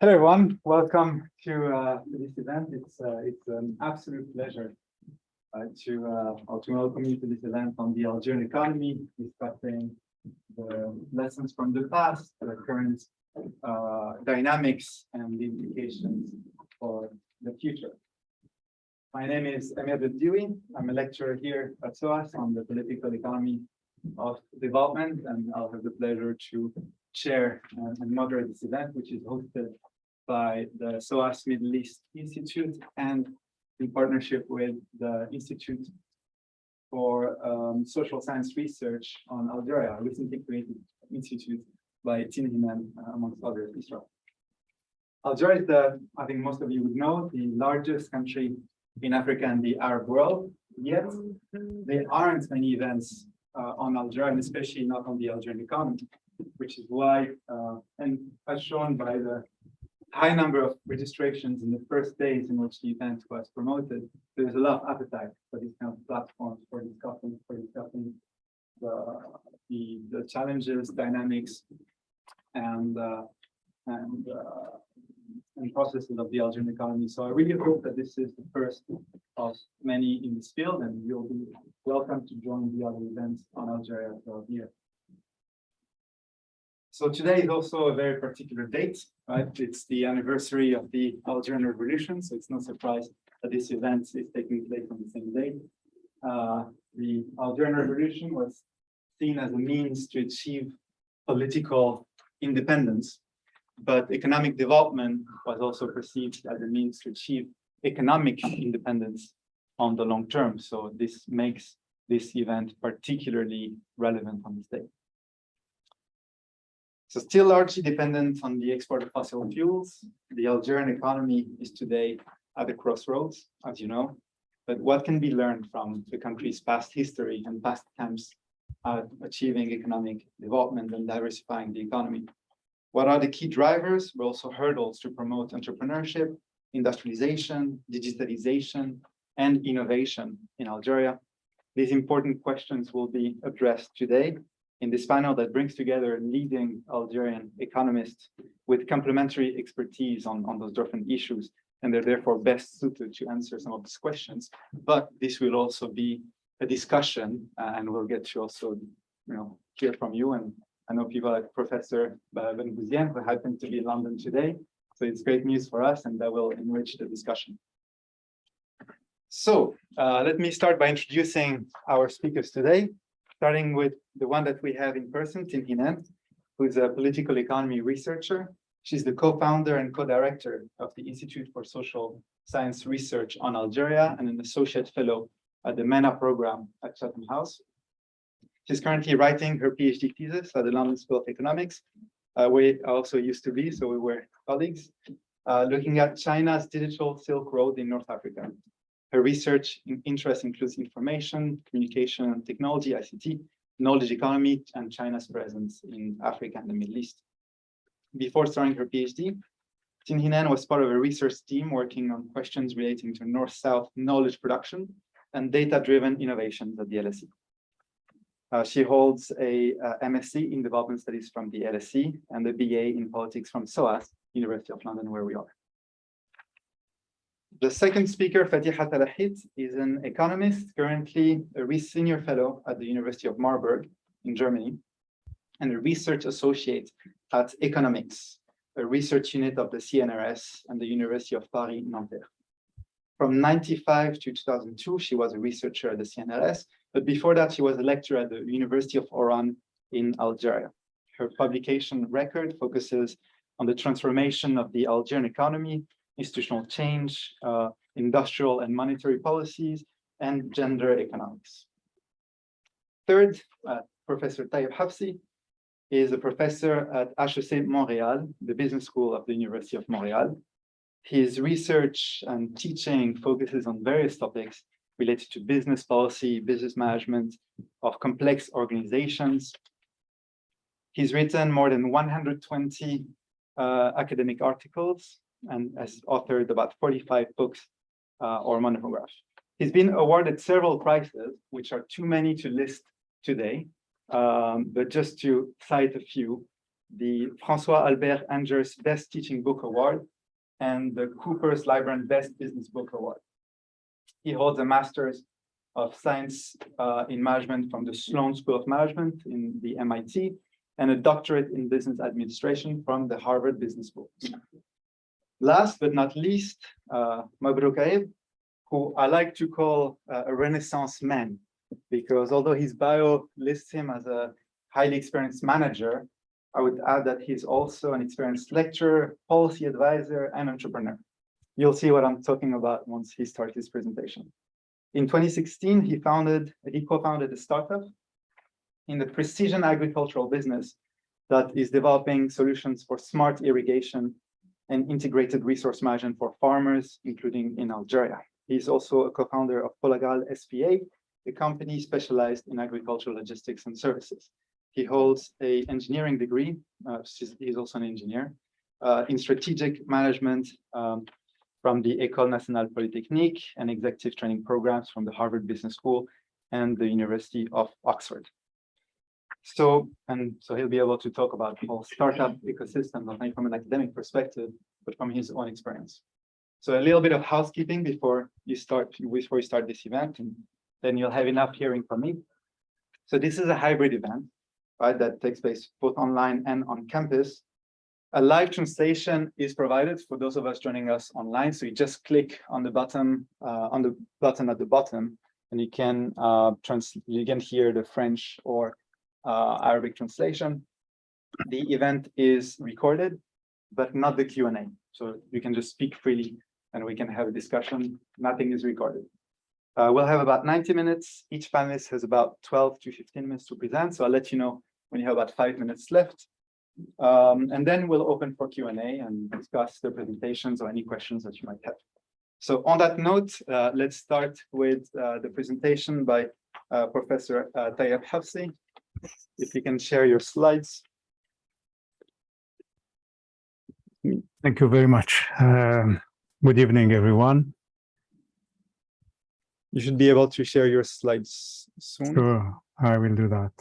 Hello, everyone. Welcome to, uh, this event. It's uh, it's an absolute pleasure uh, to uh, to welcome you to this event on the Algerian economy, discussing the lessons from the past, the current uh, dynamics, and the implications for the future. My name is Emir Bedioui. I'm a lecturer here at SOAS on the political economy of development, and I'll have the pleasure to chair and moderate this event, which is hosted by the SOAS Middle East Institute and in partnership with the Institute for um, Social Science Research on Algeria, recently created institute by Tin Hinan, uh, amongst others, Israel. Algeria is the, I think most of you would know, the largest country in Africa and the Arab world, yet there aren't many events uh, on Algeria, and especially not on the Algerian economy, which is why, uh, and as shown by the high number of registrations in the first days in which the event was promoted, there's a lot of appetite for these kind of platforms for discussing, for discussing the, the, the challenges, dynamics, and uh, and uh, and processes of the Algerian economy. So I really hope that this is the first of many in this field, and you'll be welcome to join the other events on Algeria throughout the year. So today is also a very particular date, right? It's the anniversary of the Algerian Revolution, so it's no surprise that this event is taking place on the same day. Uh, the Algerian Revolution was seen as a means to achieve political independence, but economic development was also perceived as a means to achieve economic independence on the long term. So this makes this event particularly relevant on this day. So still largely dependent on the export of fossil fuels, the Algerian economy is today at a crossroads, as you know. But what can be learned from the country's past history and past attempts at achieving economic development and diversifying the economy? What are the key drivers, but also hurdles to promote entrepreneurship, industrialization, digitalization, and innovation in Algeria? These important questions will be addressed today in this panel that brings together leading Algerian economists with complementary expertise on, on those different issues. And they're therefore best suited to answer some of these questions. But this will also be a discussion uh, and we'll get to also you know, hear from you. And I know people like Professor Ben Bouzien who happen to be in London today. So it's great news for us and that will enrich the discussion. So uh, let me start by introducing our speakers today starting with the one that we have in person, Tin Hinan, who's a political economy researcher. She's the co-founder and co-director of the Institute for Social Science Research on Algeria and an associate fellow at the MENA program at Chatham House. She's currently writing her PhD thesis at the London School of Economics, uh, where I also used to be, so we were colleagues, uh, looking at China's digital Silk Road in North Africa. Her research interest includes information, communication, technology, ICT, knowledge economy, and China's presence in Africa and the Middle East. Before starting her PhD, Tin Hinan was part of a research team working on questions relating to North-South knowledge production and data-driven innovations at the LSE. Uh, she holds a uh, MSc in Development Studies from the LSE and a BA in Politics from SOAS, University of London, where we are. The second speaker, Fatiha Talahite, is an economist, currently a senior fellow at the University of Marburg in Germany, and a research associate at EconomiX, a research unit of the CNRS and the University of Paris Nanterre. From 95 to 2002, she was a researcher at the CNRS, but before that, she was a lecturer at the University of Oran in Algeria. Her publication record focuses on the transformation of the Algerian economy institutional change, uh, industrial and monetary policies, and gender economics. Third, uh, Professor Taïeb Hafsi is a professor at HEC Montréal, the business school of the University of Montreal. His research and teaching focuses on various topics related to business policy, business management of complex organizations. He's written more than 120 uh, academic articles and has authored about 45 books uh, or monographs. He's been awarded several prizes, which are too many to list today, um, but just to cite a few, the François Albert Angers Best Teaching Book Award, and the Cooper's Lybrand Best Business Book Award. He holds a master's of science uh, in management from the Sloan School of Management in the MIT, and a doctorate in business administration from the Harvard Business School. Last but not least, uh, Mabrouk who I like to call uh, a Renaissance man, because although his bio lists him as a highly experienced manager, I would add that he's also an experienced lecturer, policy advisor, and entrepreneur. You'll see what I'm talking about once he starts his presentation. In 2016, he founded, he co-founded a startup in the precision agricultural business that is developing solutions for smart irrigation and integrated resource management for farmers, including in Algeria. He's also a co-founder of Polagal SPA, a company specialized in agricultural logistics and services. He holds a engineering degree, uh, he's also an engineer, uh, in strategic management um, from the École Nationale Polytechnique and executive training programs from the Harvard Business School and the University of Oxford. So, and so he'll be able to talk about whole startup ecosystem, not only from an academic perspective, but from his own experience. So a little bit of housekeeping before you start, before you start this event, and then you'll have enough hearing from me. So this is a hybrid event, right, that takes place both online and on campus. A live translation is provided for those of us joining us online. So you just click on the button uh, on the button at the bottom, and you can uh, trans you can hear the French or Arabic translation. The event is recorded, but not the Q&A. So you can just speak freely and we can have a discussion. Nothing is recorded. Uh, we'll have about 90 minutes. Each panelist has about 12 to 15 minutes to present. So I'll let you know when you have about five minutes left. Um, and then we'll open for Q&A and discuss the presentations or any questions that you might have. So on that note, uh, let's start with uh, the presentation by uh, Professor uh, Taïeb Hafsi, if you can share your slides. Thank you very much. Um, good evening, everyone. You should be able to share your slides soon. Sure, I will do that.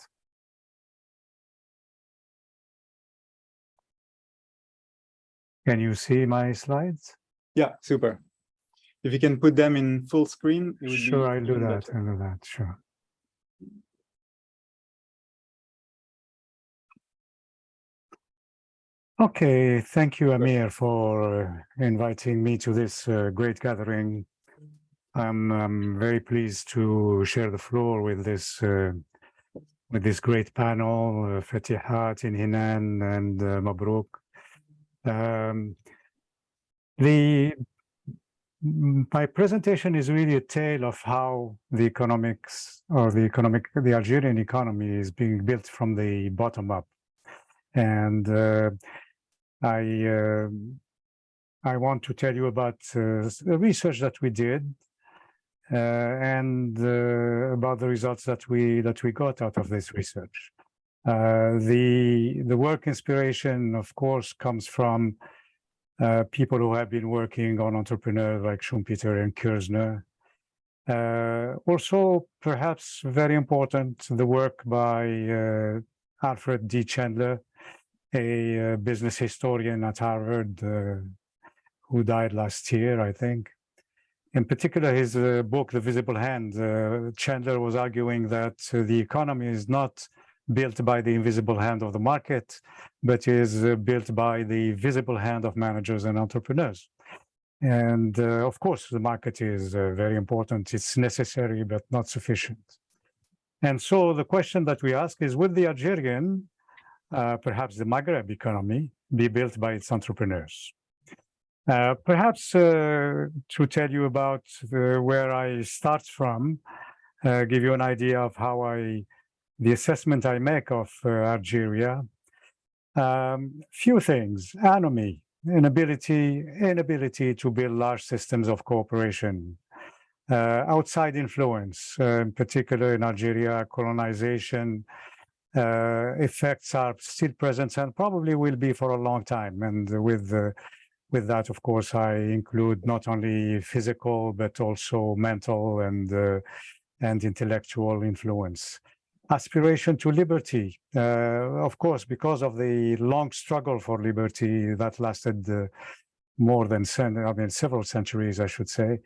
Can you see my slides? Yeah, super. If you can put them in full screen, sure, I'll do that. I'll do that. Sure. Okay, thank you, Amir, for uh, inviting me to this uh, great gathering. I'm, I'm, very pleased to share the floor with this uh, with this great panel, uh, Fatiha, Tin Hinan, and uh, Mabrouk. Um, the my presentation is really a tale of how the economics or the economic the Algerian economy is being built from the bottom up, and uh, I uh, I want to tell you about uh, the research that we did uh, and uh, about the results that we that we got out of this research. Uh, the the work inspiration, of course, comes from uh, people who have been working on entrepreneurs like Schumpeter and Kirzner. also, perhaps very important, the work by Alfred D. Chandler, a uh, business historian at Harvard uh, who died last year, I think. In particular, his uh, book, The Visible Hand, Chandler was arguing that the economy is not built by the invisible hand of the market, but is built by the visible hand of managers and entrepreneurs. And uh, of course, the market is uh, very important. It's necessary, but not sufficient. And so the question that we ask is, would the Algerian uh, perhaps the Maghreb economy be built by its entrepreneurs. Uh, perhaps uh, to tell you about the, where I start from, uh, give you an idea of how I, the assessment I make of uh, Algeria. Um, few things, anomie, inability, inability to build large systems of cooperation, uh, outside influence, in particular in Algeria, colonization, uh, effects are still present and probably will be for a long time. And with uh, with that, of course, I include not only physical but also mental and uh, and intellectual influence. aspiration to liberty. Uh, of course, because of the long struggle for liberty that lasted uh, more than I mean several centuries, I should say,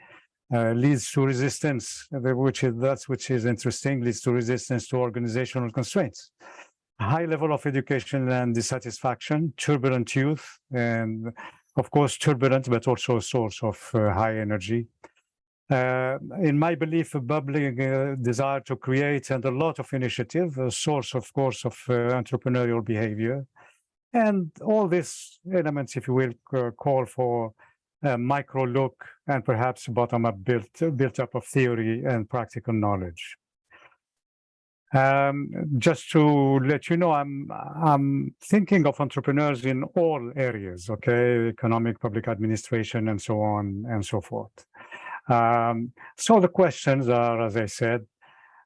uh, leads to resistance, which is that's which is interesting, leads to resistance to organizational constraints. High level of education and dissatisfaction, turbulent youth, and of course turbulent, but also a source of uh, high energy. Uh, in my belief, a bubbling uh, desire to create and a lot of initiative, a source, of course, of uh, entrepreneurial behavior. And all these elements, if you will, call for a micro look and perhaps bottom-up built, built up of theory and practical knowledge. Um, just to let you know, I'm I'm thinking of entrepreneurs in all areas, okay, economic, public administration, and so on and so forth. Um, so the questions are, as I said,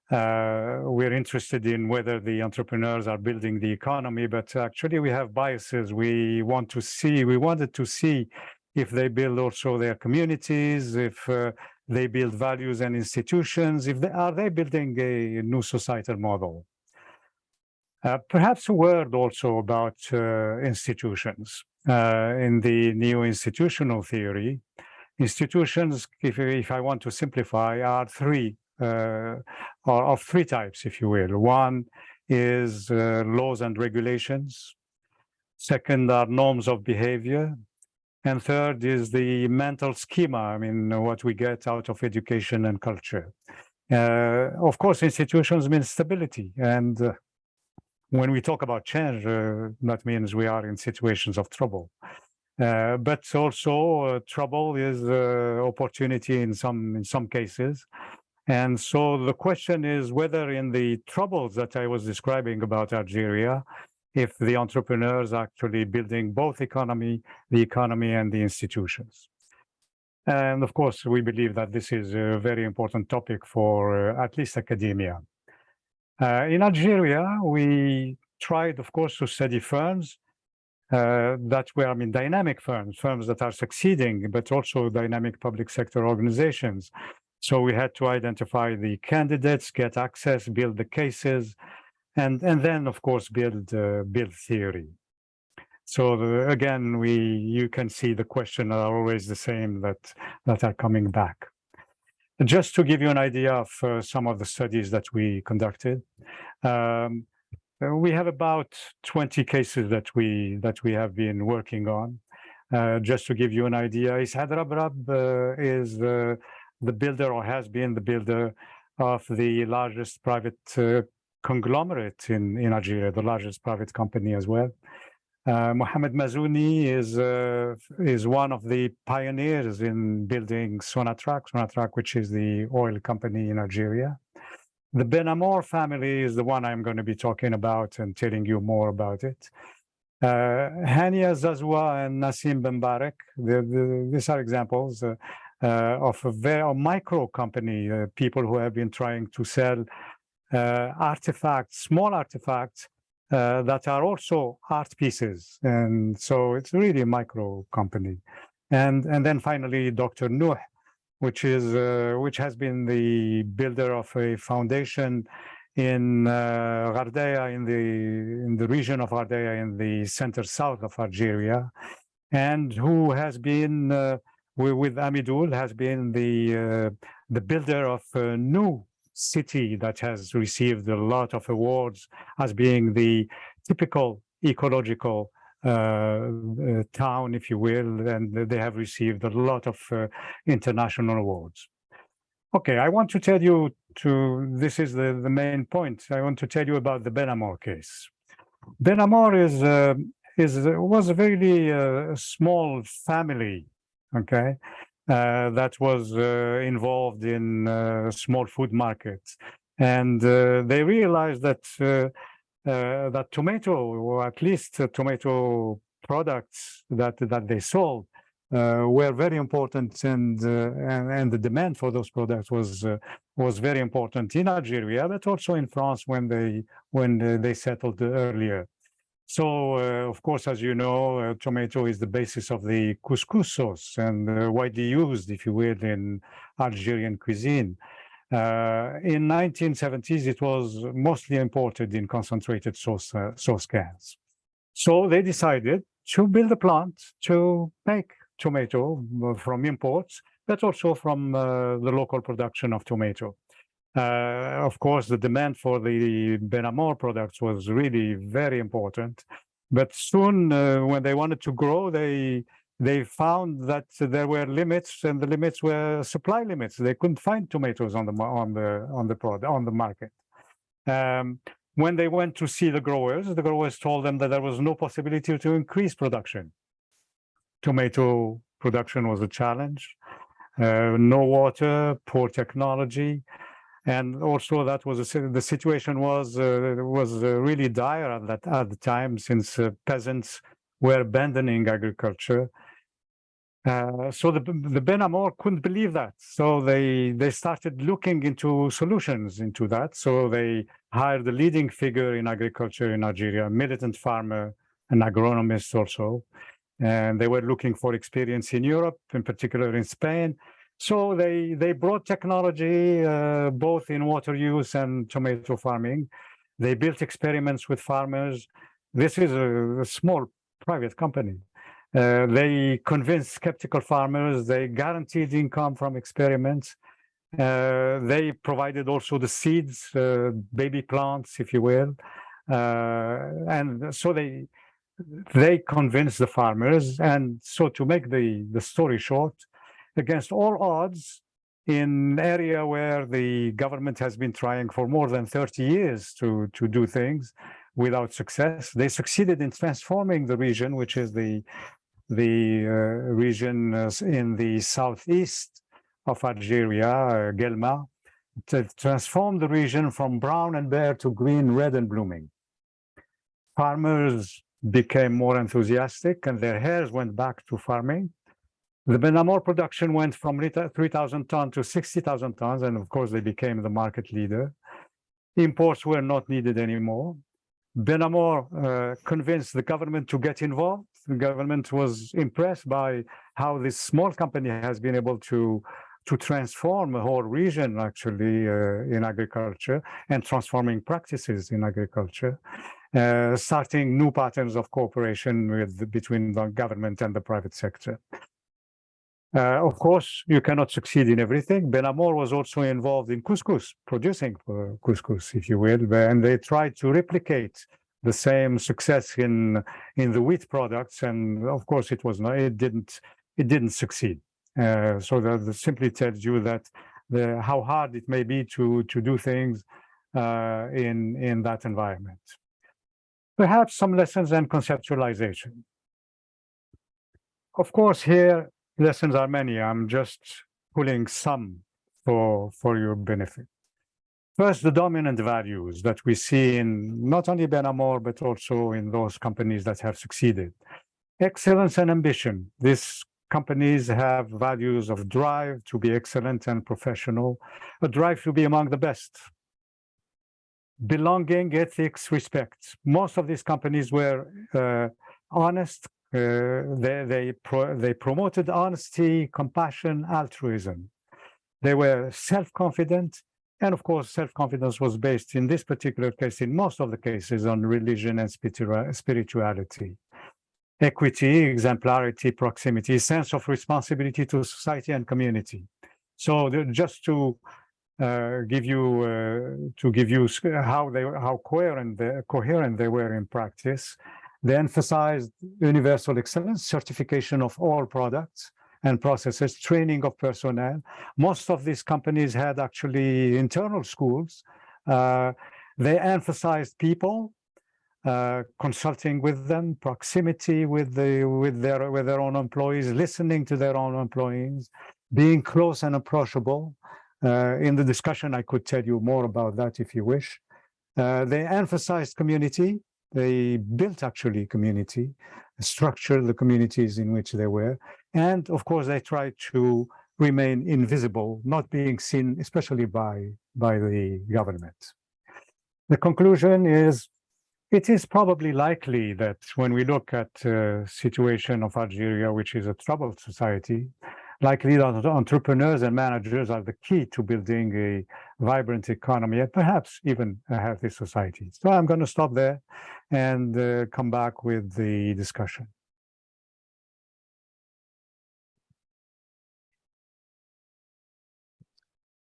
uh, we're interested in whether the entrepreneurs are building the economy, but actually we have biases. We want to see, we wanted to see if they build also their communities, if uh, they build values and institutions, if they are they building a new societal model. Uh, perhaps a word also about uh, institutions. Uh, in the neo-institutional theory, institutions, if, if I want to simplify, are three, uh, are of three types, if you will. One is uh, laws and regulations. Second are norms of behavior. And third is the mental schema, I mean, what we get out of education and culture. Uh, of course, institutions mean stability. And uh, when we talk about change, uh, that means we are in situations of trouble. Uh, but also uh, trouble is uh, opportunity in some in some cases. And so the question is whether in the troubles that I was describing about Algeria, if the entrepreneurs are actually building both economy, the economy and the institutions. And of course, we believe that this is a very important topic for uh, at least academia. Uh, in Algeria, we tried, of course, to study firms uh, that were, I mean, dynamic firms, firms that are succeeding, but also dynamic public sector organizations. So we had to identify the candidates, get access, build the cases, and and then of course build uh, build theory. So the, again we you can see the question are always the same that that are coming back. Just to give you an idea of uh, some of the studies that we conducted um, we have about 20 cases that we that we have been working on. Uh, just to give you an idea Issad Rebrab uh, is uh, the builder or has been the builder of the largest private uh, conglomerate in, in Algeria, the largest private company as well. Uh, Mohamed Mazouni is uh, is one of the pioneers in building Sonatrach, Sonatrach, which is the oil company in Algeria. The Benamor family is the one I'm going to be talking about and telling you more about it. Uh, Hania Zazwa and Nassim Benbarek, the, the, these are examples uh, uh, of a very a micro company, uh, people who have been trying to sell artifacts, small artifacts uh, that are also art pieces. And so it's really a micro company. And, and then finally, Dr. Nuh, which is uh, which has been the builder of a foundation in uh, Ghardaia, in the in the region of Ghardaia, in the center south of Algeria, and who has been uh, with, Amidul has been the uh, the builder of a new city that has received a lot of awards as being the typical ecological uh, uh, town, if you will, and they have received a lot of uh, international awards. Okay, I want to tell you to, this is the, the main point. I want to tell you about the Benamor case. Benamor is, uh, is, was a very uh, small family, okay? Uh, that was uh, involved in uh, small food markets. And they realized that that tomato, or at least tomato products that that they sold, uh, were very important, and, uh, and and the demand for those products was uh, was very important in Algeria, but also in France when they when they settled earlier. So, uh, of course, as you know, uh, tomato is the basis of the couscous sauce and uh, widely used, if you will, in Algerian cuisine. Uh, in 1970s, it was mostly imported in concentrated sauce, uh, sauce cans. So they decided to build a plant to make tomato uh, from imports, but also from the local production of tomato. Uh, of course, the demand for the Benamor products was really very important. But soon, uh, when they wanted to grow, they they found that there were limits, and the limits were supply limits. They couldn't find tomatoes on the on the on the product on the market. Um, when they went to see the growers, the growers told them that there was no possibility to increase production. Tomato production was a challenge. Uh, no water, poor technology, and also that was a, the situation was uh, was uh, really dire at that at the time since uh, peasants were abandoning agriculture. Uh, so the the Benamor couldn't believe that, so they they started looking into solutions into that. So they hired the leading figure in agriculture in Algeria, a militant farmer, an agronomist also, and they were looking for experience in Europe, in particular in Spain. So they they brought technology uh, both in water use and tomato farming. They built experiments with farmers. This is a, a small private company. Uh, they convinced skeptical farmers. They guaranteed income from experiments. Uh, they provided also the seeds, uh, baby plants, if you will, uh, and so they they convinced the farmers. And so, to make the the story short, against all odds, in an area where the government has been trying for more than 30 years to to do things without success, they succeeded in transforming the region, which is the the uh, region uh, in the southeast of Algeria, uh, Guelma, to transform the region from brown and bare to green, red, and blooming. Farmers became more enthusiastic and their heirs went back to farming. The Benamor production went from 3,000 tons to 60,000 tons, and of course, they became the market leader. Imports were not needed anymore. Benamor uh, convinced the government to get involved. The government was impressed by how this small company has been able to to transform a whole region actually uh, in agriculture and transforming practices in agriculture, uh, starting new patterns of cooperation with between the government and the private sector. Uh, of course, you cannot succeed in everything. Benamor was also involved in couscous, producing uh, couscous, if you will, and they tried to replicate the same success in in the wheat products, and of course, it was not. It didn't. It didn't succeed. Uh, so that that simply tells you that the how hard it may be to to do things uh, in in that environment. Perhaps some lessons and conceptualization. Of course, here lessons are many. I'm just pulling some for for your benefit. First, the dominant values that we see in not only Benamor, but also in those companies that have succeeded. Excellence and ambition. These companies have values of drive to be excellent and professional, a drive to be among the best. Belonging, ethics, respect. Most of these companies were uh, honest, they they pro they promoted honesty, compassion, altruism. They were self-confident, and of course, self-confidence was based in this particular case, in most of the cases, on religion and spirituality. Equity, exemplarity, proximity, sense of responsibility to society and community. So just to uh, give you uh, to give you how they how coherent they, coherent they were in practice, they emphasized universal excellence, certification of all products and processes, training of personnel. Most of these companies had actually internal schools. Uh, they emphasized people, uh, consulting with them, proximity with the with their with their own employees, listening to their own employees, being close and approachable. Uh, in the discussion, I could tell you more about that if you wish. Uh, they emphasized community, they built actually community, structured the communities in which they were, and of course they tried to remain invisible, not being seen, especially by by the government. The conclusion is, it is probably likely that when we look at uh, situation of Algeria, which is a troubled society, likely that entrepreneurs and managers are the key to building a vibrant economy and perhaps even a healthy society. So I'm going to stop there and uh, come back with the discussion.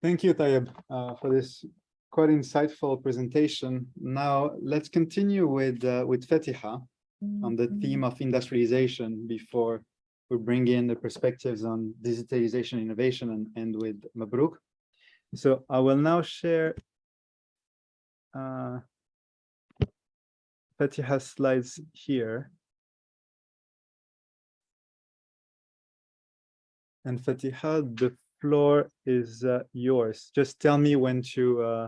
Thank you, Tayeb, uh, for this quite insightful presentation. Now, let's continue with, uh, with Fatiha on the theme of industrialization before we bring in the perspectives on digitalization, innovation, and end with Mabrouk. So I will now share uh, Fatiha's slides here. And Fatiha, the floor is uh, yours. Just tell me when to uh,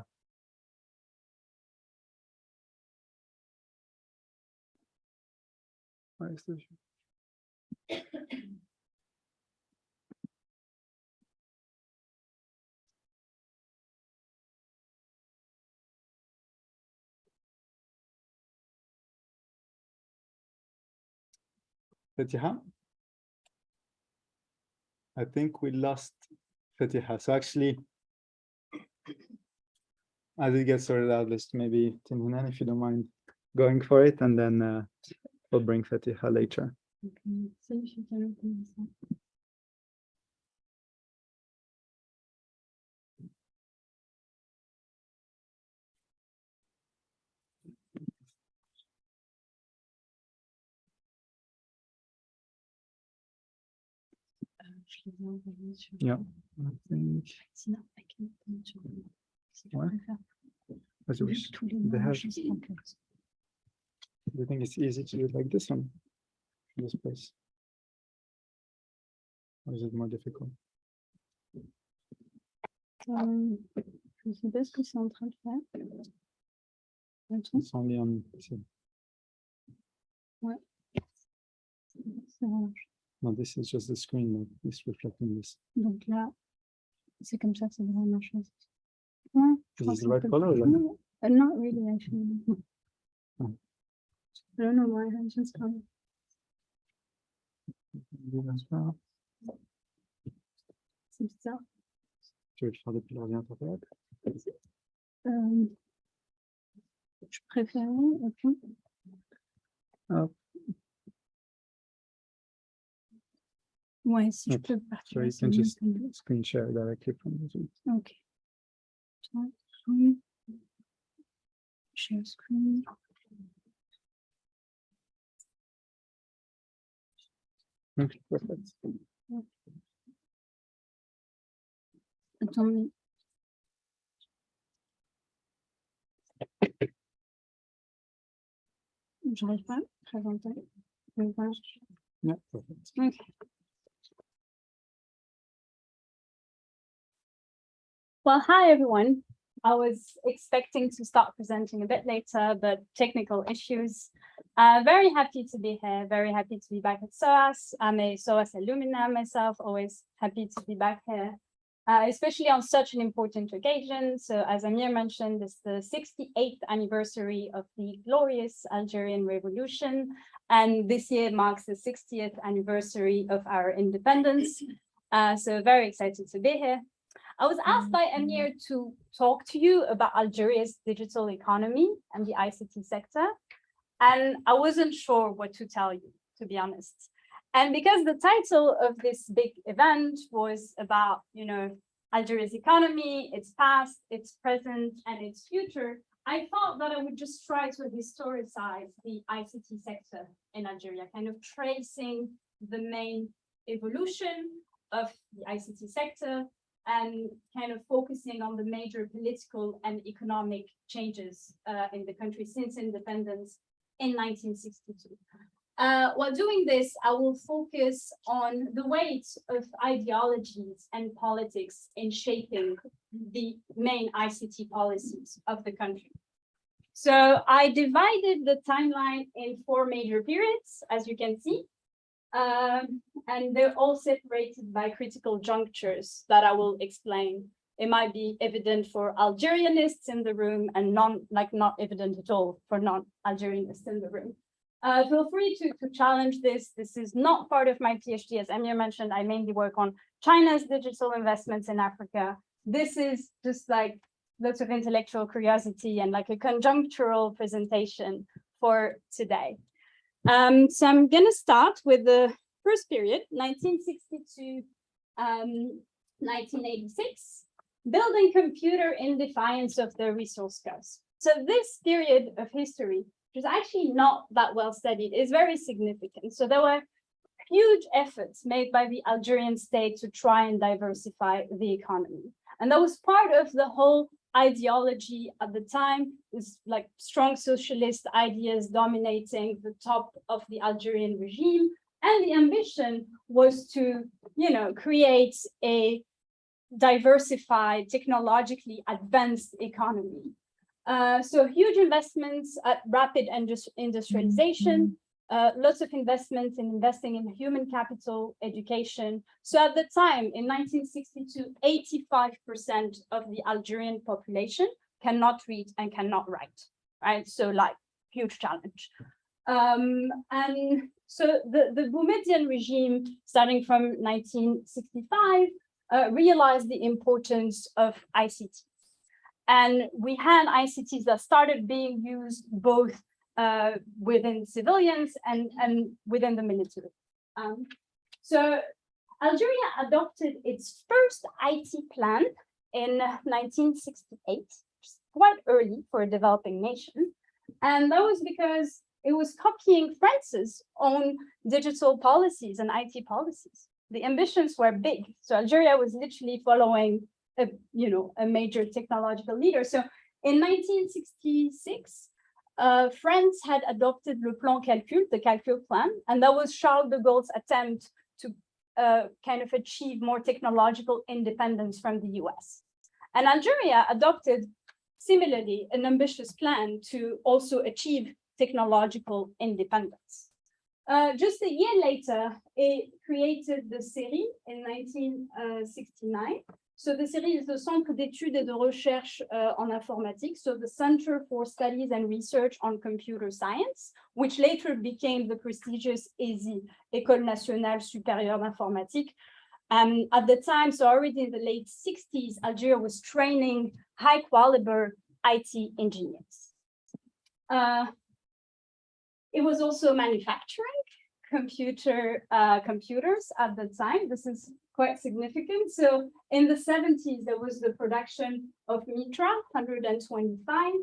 where is Fatiha? I think we lost Fatiha. So actually, as it gets sorted out, let's maybe Tin Hinan, if you don't mind going for it, and then uh, we'll bring Fatiha later. Ok, Yeah. I think, Sinon, I can put it sur- si tu Ouais. préfères. as you Vu wish. tous les They noms, have- je sais pas Do you think it's easy to do it like this one? This place? Or is it more difficult? Euh, Je sais pas ce que c'est en train de faire. Attends, It's only on, ça marche. No, this is just the screen that is reflecting this. Donc là, c'est comme ça que ça devrait marcher. Ouais, Is this the right color? No, uh, not really actually. Oh. I don't know why I just come. C'est bizarre. Tu veux le faire depuis l'ordinateur? Euh, je préférais, ok. Hop. Ouais, si je Ok. peux partir. So you can just screen share directly from the Zoom. Ok. Share screen. Okay, perfect. Attends, J'arrive pas à présenter. Yeah, perfect. Ok. Well, hi, everyone. I was expecting to start presenting a bit later, but technical issues. Uh, very happy to be here, very happy to be back at SOAS. I'm a SOAS alumna myself, always happy to be back here, uh, especially on such an important occasion. So as Amir mentioned, it's the 68th anniversary of the glorious Algerian Revolution. And this year marks the 60th anniversary of our independence. Uh, so very excited to be here. I was asked mm-hmm. by Amir to talk to you about Algeria's digital economy and the ICT sector. And I wasn't sure what to tell you, to be honest. And because the title of this big event was about, you know, Algeria's economy, its past, its present, and its future, I thought that I would just try to historicize the ICT sector in Algeria, kind of tracing the main evolution of the ICT sector and kind of focusing on the major political and economic changes uh, in the country since independence in 1962. Uh, while doing this, I will focus on the weight of ideologies and politics in shaping the main ICT policies of the country. So I divided the timeline in four major periods, as you can see. Um, and they're all separated by critical junctures that I will explain. It might be evident for Algerianists in the room and non, like not evident at all for non-Algerianists in the room. Uh, feel free to, to challenge this. This is not part of my PhD. As Emir mentioned, I mainly work on China's digital investments in Africa. This is just like lots of intellectual curiosity and like a conjunctural presentation for today. Um, so I'm going to start with the first period, 1962, um, 1986, building computer in defiance of the resource curse. So this period of history, which is actually not that well studied, is very significant. So there were huge efforts made by the Algerian state to try and diversify the economy. And that was part of the whole ideology at the time is like strong socialist ideas dominating the top of the Algerian regime. And the ambition was to, you know, create a diversified, technologically advanced economy. Uh, so huge investments at rapid indus industrialization, uh, lots of investments in investing in human capital, education. So at the time, in 1962, 85% of the Algerian population cannot read and cannot write, right? So like huge challenge. Um, and so the, the Boumediene regime, starting from 1965, uh, realized the importance of ICT. And we had ICTs that started being used both uh, within civilians and, and within the military. Um, so Algeria adopted its first IT plan in 1968, quite early for a developing nation. And that was because it was copying France's own digital policies and IT policies. The ambitions were big. So Algeria was literally following a, you know, a major technological leader. So in 1966, uh, France had adopted le plan calcul, the calcul plan, and that was Charles de Gaulle's attempt to uh, kind of achieve more technological independence from the US. And Algeria adopted similarly an ambitious plan to also achieve technological independence. Uh, just a year later, it created the CERI in 1969, so the CERI is the Centre d'études et de recherche uh, en informatique, so the Center for Studies and Research on Computer Science, which later became the prestigious ESI, École Nationale Supérieure d'Informatique. Um, at the time, so already in the late 60s, Algeria was training high caliber IT engineers. Uh, it was also manufacturing computer uh, computers at the time. This is quite significant. So in the 70s, there was the production of Mitra 125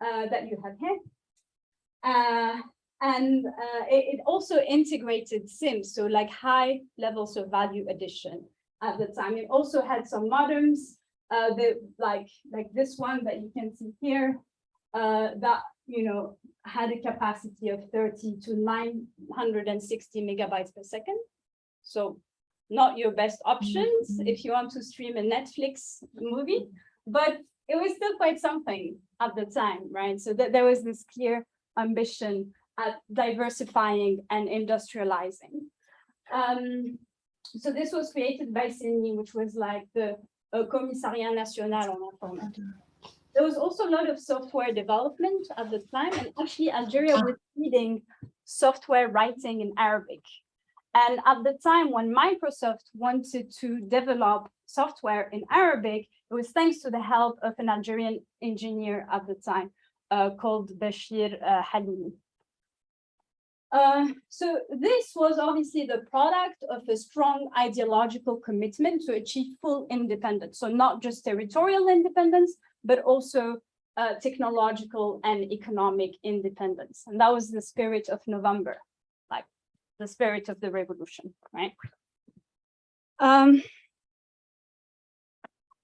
uh, that you have here. Uh, and uh, it, it, also integrated SIMs, so like high levels of value addition at the time. It also had some modems, uh, that like, like this one that you can see here, uh, that you know had a capacity of 30 to 960 megabytes per second. So not your best options Mm-hmm. if you want to stream a Netflix movie, but it was still quite something at the time, right? So that there was this clear ambition at diversifying and industrializing. Um, so this was created by CENI, which was like the uh, Commissariat National en Informatique. There was also a lot of software development at the time, and actually Algeria was leading software writing in Arabic. And at the time when Microsoft wanted to develop software in Arabic, it was thanks to the help of an Algerian engineer at the time uh, called Bashir uh, Halimi. Uh, so this was obviously the product of a strong ideological commitment to achieve full independence. So not just territorial independence, but also uh, technological and economic independence. And that was the spirit of November the spirit of the revolution, right? Um,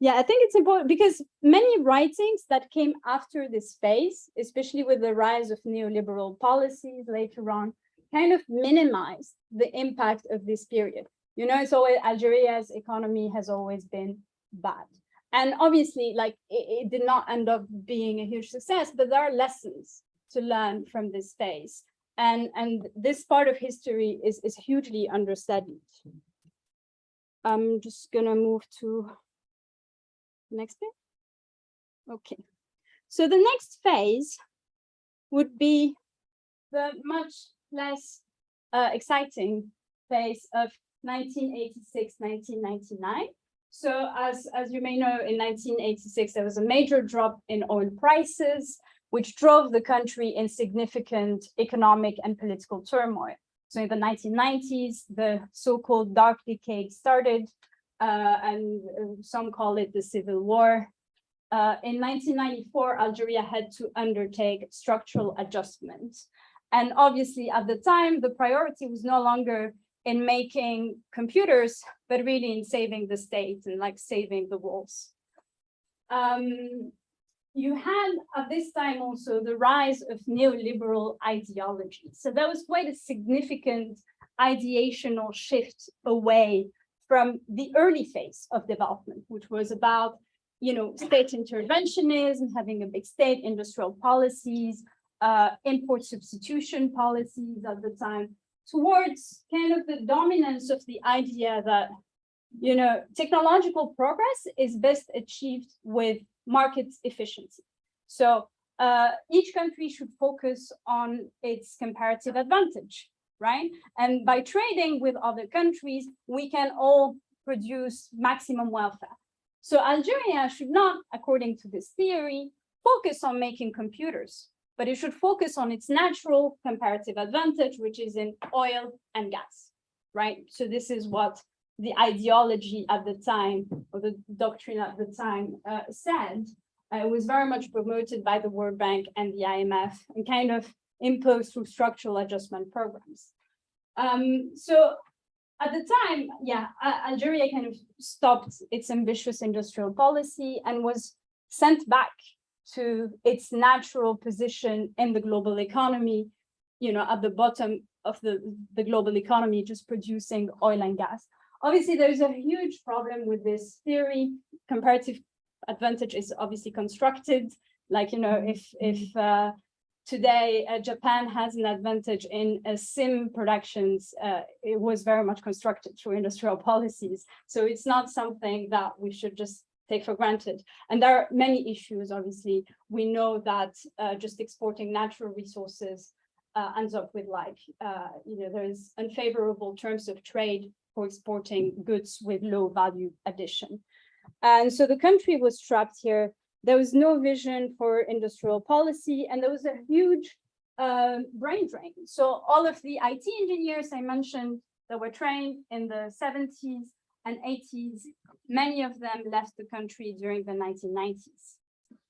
yeah, I think it's important because many writings that came after this phase, especially with the rise of neoliberal policies later on, kind of minimize the impact of this period. You know, it's always Algeria's economy has always been bad. And obviously, like it, it did not end up being a huge success, but there are lessons to learn from this phase and and this part of history is is hugely understudied. I'm just gonna move to next bit okay. So the next phase would be the much less uh, exciting phase of 1986, 1999. So as, as you may know, in 1986, there was a major drop in oil prices, which drove the country in significant economic and political turmoil. So in the 1990s, the so-called dark decade started, uh, and uh, some call it the civil war. Uh, in 1994, Algeria had to undertake structural adjustments. And obviously at the time, the priority was no longer in making computers, but really in saving the state and like saving the walls. Um, you had at this time also the rise of neoliberal ideology. So that was quite a significant ideational shift away from the early phase of development, which was about, you know, state interventionism, having a big state, industrial policies, uh, import substitution policies at the time, towards kind of the dominance of the idea that, you know, technological progress is best achieved with market efficiency. So uh, each country should focus on its comparative advantage, right? And by trading with other countries, we can all produce maximum welfare. So Algeria should not, according to this theory, focus on making computers, but it should focus on its natural comparative advantage, which is in oil and gas, right? So this is what the ideology at the time, or the doctrine at the time uh, said. Uh, it was very much promoted by the World Bank and the IMF and kind of imposed through structural adjustment programs. Um, so at the time, yeah, Algeria kind of stopped its ambitious industrial policy and was sent back to its natural position in the global economy, you know, at the bottom of the, the global economy, just producing oil and gas. Obviously, there's a huge problem with this theory. Comparative advantage is obviously constructed. Like, you know, if, if uh, today uh, Japan has an advantage in uh, SIM productions, uh, it was very much constructed through industrial policies. So it's not something that we should just take for granted. And there are many issues, obviously. We know that uh, just exporting natural resources uh, ends up with like, you know, there's unfavorable terms of trade for exporting goods with low value addition. And so the country was trapped here. There was no vision for industrial policy, and there was a huge uh, brain drain. So all of the IT engineers I mentioned that were trained in the 70s and 80s, many of them left the country during the 1990s,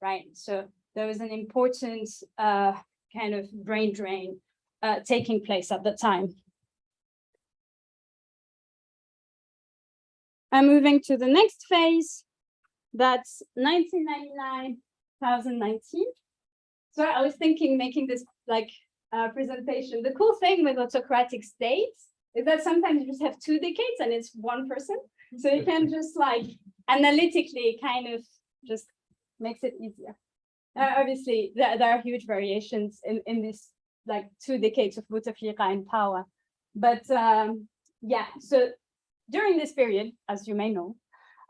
right? So there was an important uh, kind of brain drain uh, taking place at the time. I'm moving to the next phase. That's 1999, 2019. So I was thinking making this like uh, presentation. The cool thing with autocratic states is that sometimes you just have two decades and it's one person. So you can just like analytically kind of just makes it easier. Uh, obviously, there, there, are huge variations in, in this like two decades of Bouteflika in power. But um, yeah, so during this period, as you may know,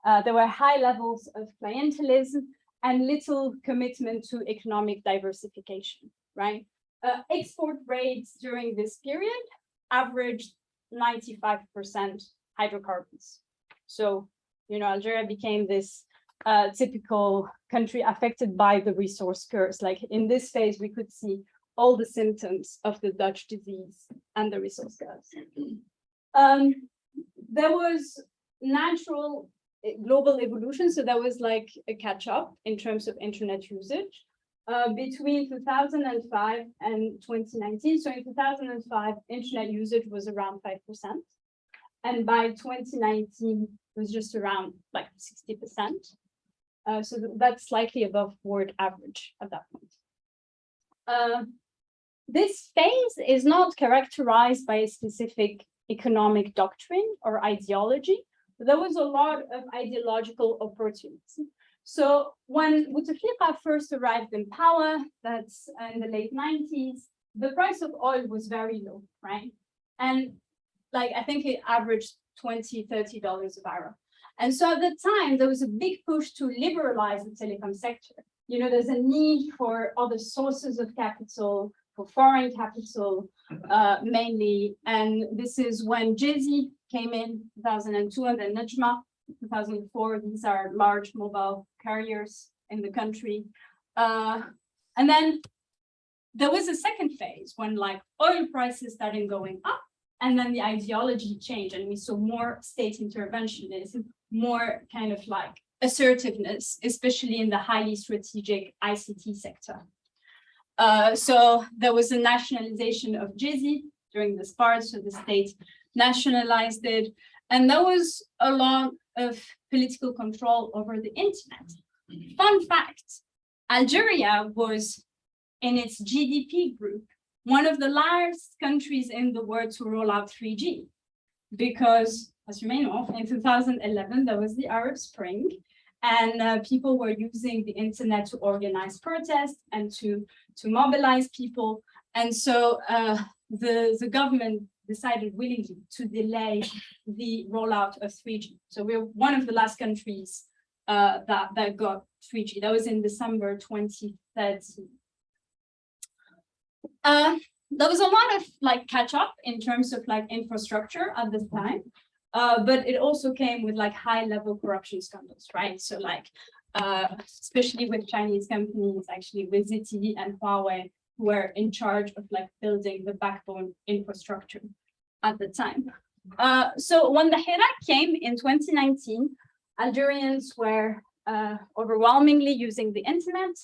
uh, there were high levels of clientelism and little commitment to economic diversification, right? Uh, export rates during this period averaged 95% hydrocarbons. So, you know, Algeria became this uh, typical country affected by the resource curse. Like in this phase, we could see all the symptoms of the Dutch disease and the resource curse. Um, there was natural eh, global evolution. So there was like a catch up in terms of internet usage. Uh, between 2005 and 2019. So in 2005, internet usage was around 5%. And by 2019, it was just around like 60%. Uh, so that's slightly above world average at that point. Uh, this phase is not characterized by a specific economic doctrine or ideology. There was a lot of ideological opportunities. So when Bouteflika first arrived in power, that's in the late 90s, the price of oil was very low, right? And like, I think it averaged 20, $30 a barrel. And so at the time, there was a big push to liberalize the telecom sector. You know, there's a need for other sources of capital, for foreign capital uh, mainly. And this is when Djezzy came in 2002 and then Nedjma 2004. These are large mobile carriers in the country. Uh, and then there was a second phase when like oil prices started going up and then the ideology changed and we saw more state interventionism, more kind of like assertiveness, especially in the highly strategic ICT sector. Uh, so there was a nationalization of Djezzy during this part, so the state nationalized it. And there was a lot of political control over the internet. Fun fact, Algeria was in its GDP group, one of the last countries in the world to roll out 3G. Because as you may know, in 2011, there was the Arab Spring and uh, people were using the internet to organize protests and to, to mobilize people. And so uh, the, the government decided willingly to delay the rollout of 3G. So we're one of the last countries uh, that, that got 3G. That was in December 2013. Uh, there was a lot of like catch up in terms of like infrastructure at this time. Uh, but it also came with like high level corruption scandals, right? So like, uh, especially with Chinese companies, actually with ZTE and Huawei, who were in charge of like building the backbone infrastructure at the time. Uh, so when the Hirak came in 2019, Algerians were uh, overwhelmingly using the internet,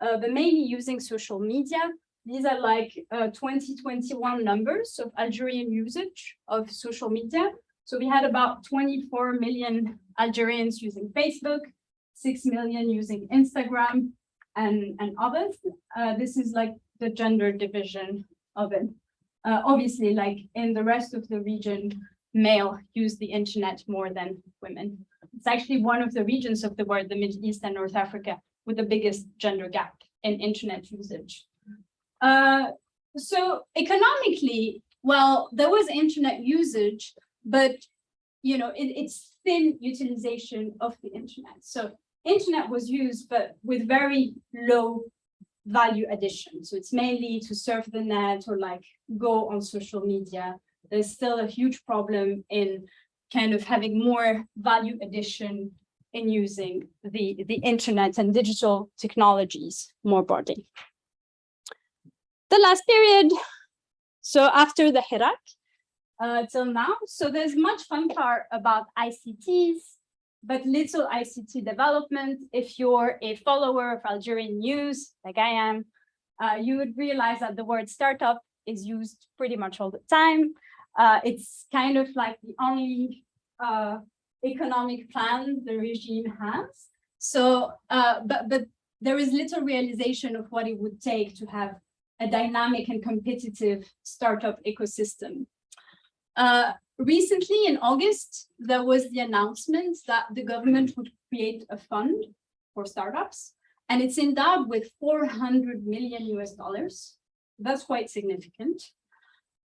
uh, but mainly using social media. These are like uh, 2021 numbers of Algerian usage of social media. So we had about 24 million Algerians using Facebook, 6 million using Instagram and, and others. Uh, this is like the gender division of it. Uh, obviously, like in the rest of the region, male use the internet more than women. It's actually one of the regions of the world, the Middle East and North Africa, with the biggest gender gap in internet usage. Uh, so economically, well, there was internet usage, but you know, it, it's thin utilization of the internet. So internet was used, but with very low value addition. So it's mainly to surf the net or like go on social media. There's still a huge problem in kind of having more value addition in using the, the internet and digital technologies more broadly. The last period, so after the Hirak, uh, till now. So there's much fanfare about ICTs, but little ICT development. If you're a follower of Algerian news, like I am, uh, you would realize that the word startup is used pretty much all the time. Uh, it's kind of like the only uh, economic plan the regime has. So, uh, but, but there is little realization of what it would take to have a dynamic and competitive startup ecosystem. Uh, recently, in August, there was the announcement that the government would create a fund for startups, and it's endowed with 400 million US dollars. That's quite significant.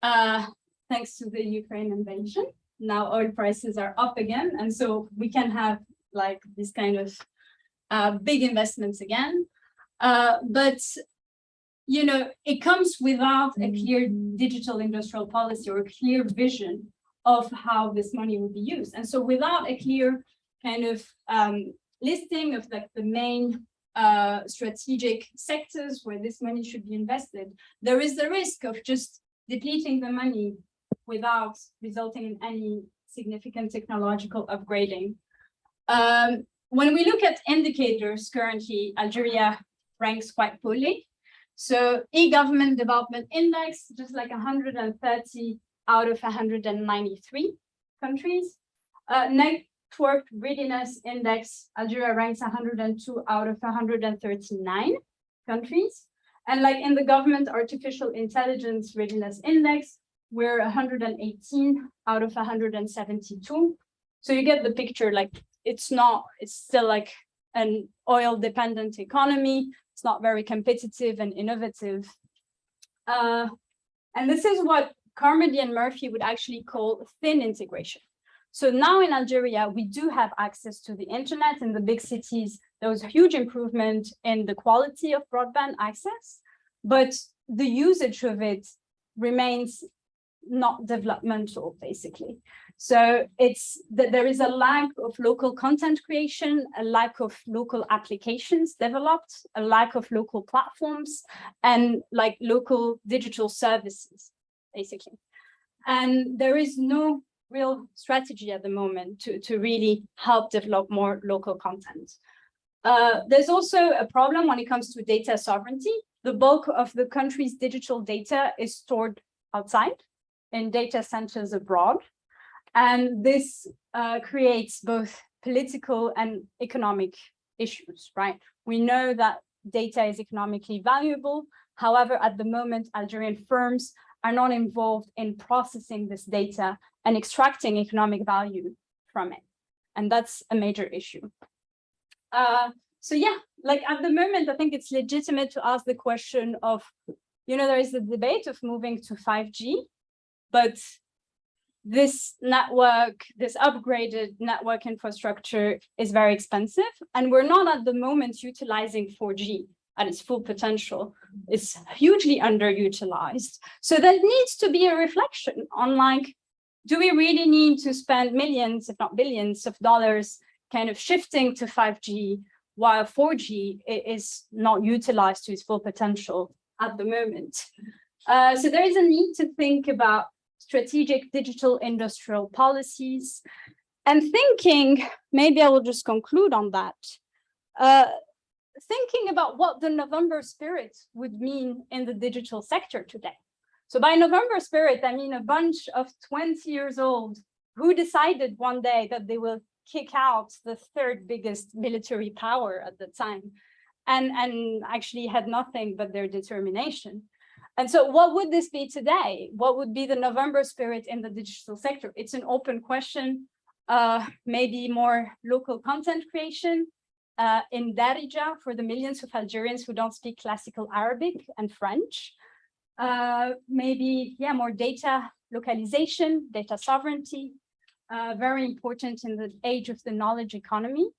Uh, thanks to the Ukraine invasion, now oil prices are up again, and so we can have like this kind of uh, big investments again. Uh, but you know, it comes without a clear digital industrial policy or a clear vision of how this money would be used. And so without a clear kind of um, listing of like the main uh, strategic sectors where this money should be invested, there is the risk of just depleting the money without resulting in any significant technological upgrading. Um, when we look at indicators currently, Algeria ranks quite poorly. So e-government development index, just like 130 out of 193 countries. Uh, network readiness index, Algeria ranks 102 out of 139 countries. And like in the government artificial intelligence readiness index, we're 118 out of 172. So you get the picture, like it's not, it's still like an oil dependent economy it's not very competitive and innovative. Uh, and this is what Carmody and Murphy would actually call thin integration. So now in Algeria, we do have access to the internet in the big cities. There was a huge improvement in the quality of broadband access, but the usage of it remains not developmental, basically. So it's that there is a lack of local content creation, a lack of local applications developed, a lack of local platforms, and like local digital services, basically. And there is no real strategy at the moment to, to really help develop more local content. Uh, there's also a problem when it comes to data sovereignty. The bulk of the country's digital data is stored outside in data centers abroad. And this uh, creates both political and economic issues, right? We know that data is economically valuable. However, at the moment, Algerian firms are not involved in processing this data and extracting economic value from it. And that's a major issue. Uh, so yeah, like at the moment, I think it's legitimate to ask the question of, you know, there is a debate of moving to 5G, but this network, this upgraded network infrastructure is very expensive, and we're not at the moment utilizing 4G at its full potential. It's hugely underutilized. So there needs to be a reflection on like, do we really need to spend millions, if not billions of dollars kind of shifting to 5G while 4G is not utilized to its full potential at the moment. Uh, so there is a need to think about strategic digital industrial policies and thinking, maybe I will just conclude on that, uh, thinking about what the November spirit would mean in the digital sector today. So by November spirit, I mean a bunch of 20 years old who decided one day that they will kick out the third biggest military power at the time and, and actually had nothing but their determination. And so what would this be today? What would be the November spirit in the digital sector? It's an open question, uh, maybe more local content creation uh, in Darija for the millions of Algerians who don't speak classical Arabic and French. Uh, maybe, yeah, more data localization, data sovereignty, uh, very important in the age of the knowledge economy.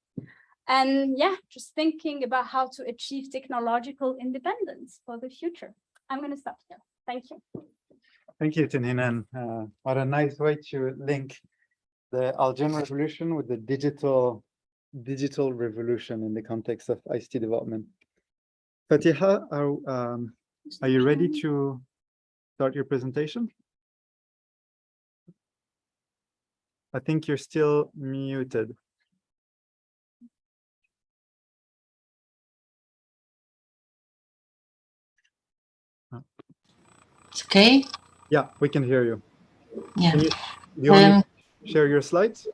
And yeah, just thinking about how to achieve technological independence for the future. I'm going to stop here. Thank you. Thank you, Tin Hinan. Uh, what a nice way to link the Algerian revolution with the digital digital revolution in the context of ICT development. Fatiha, are, um, are you ready to start your presentation? I think you're still muted. It's okay. Yeah, we can hear you. Yeah. Can you, you Um, share your slides?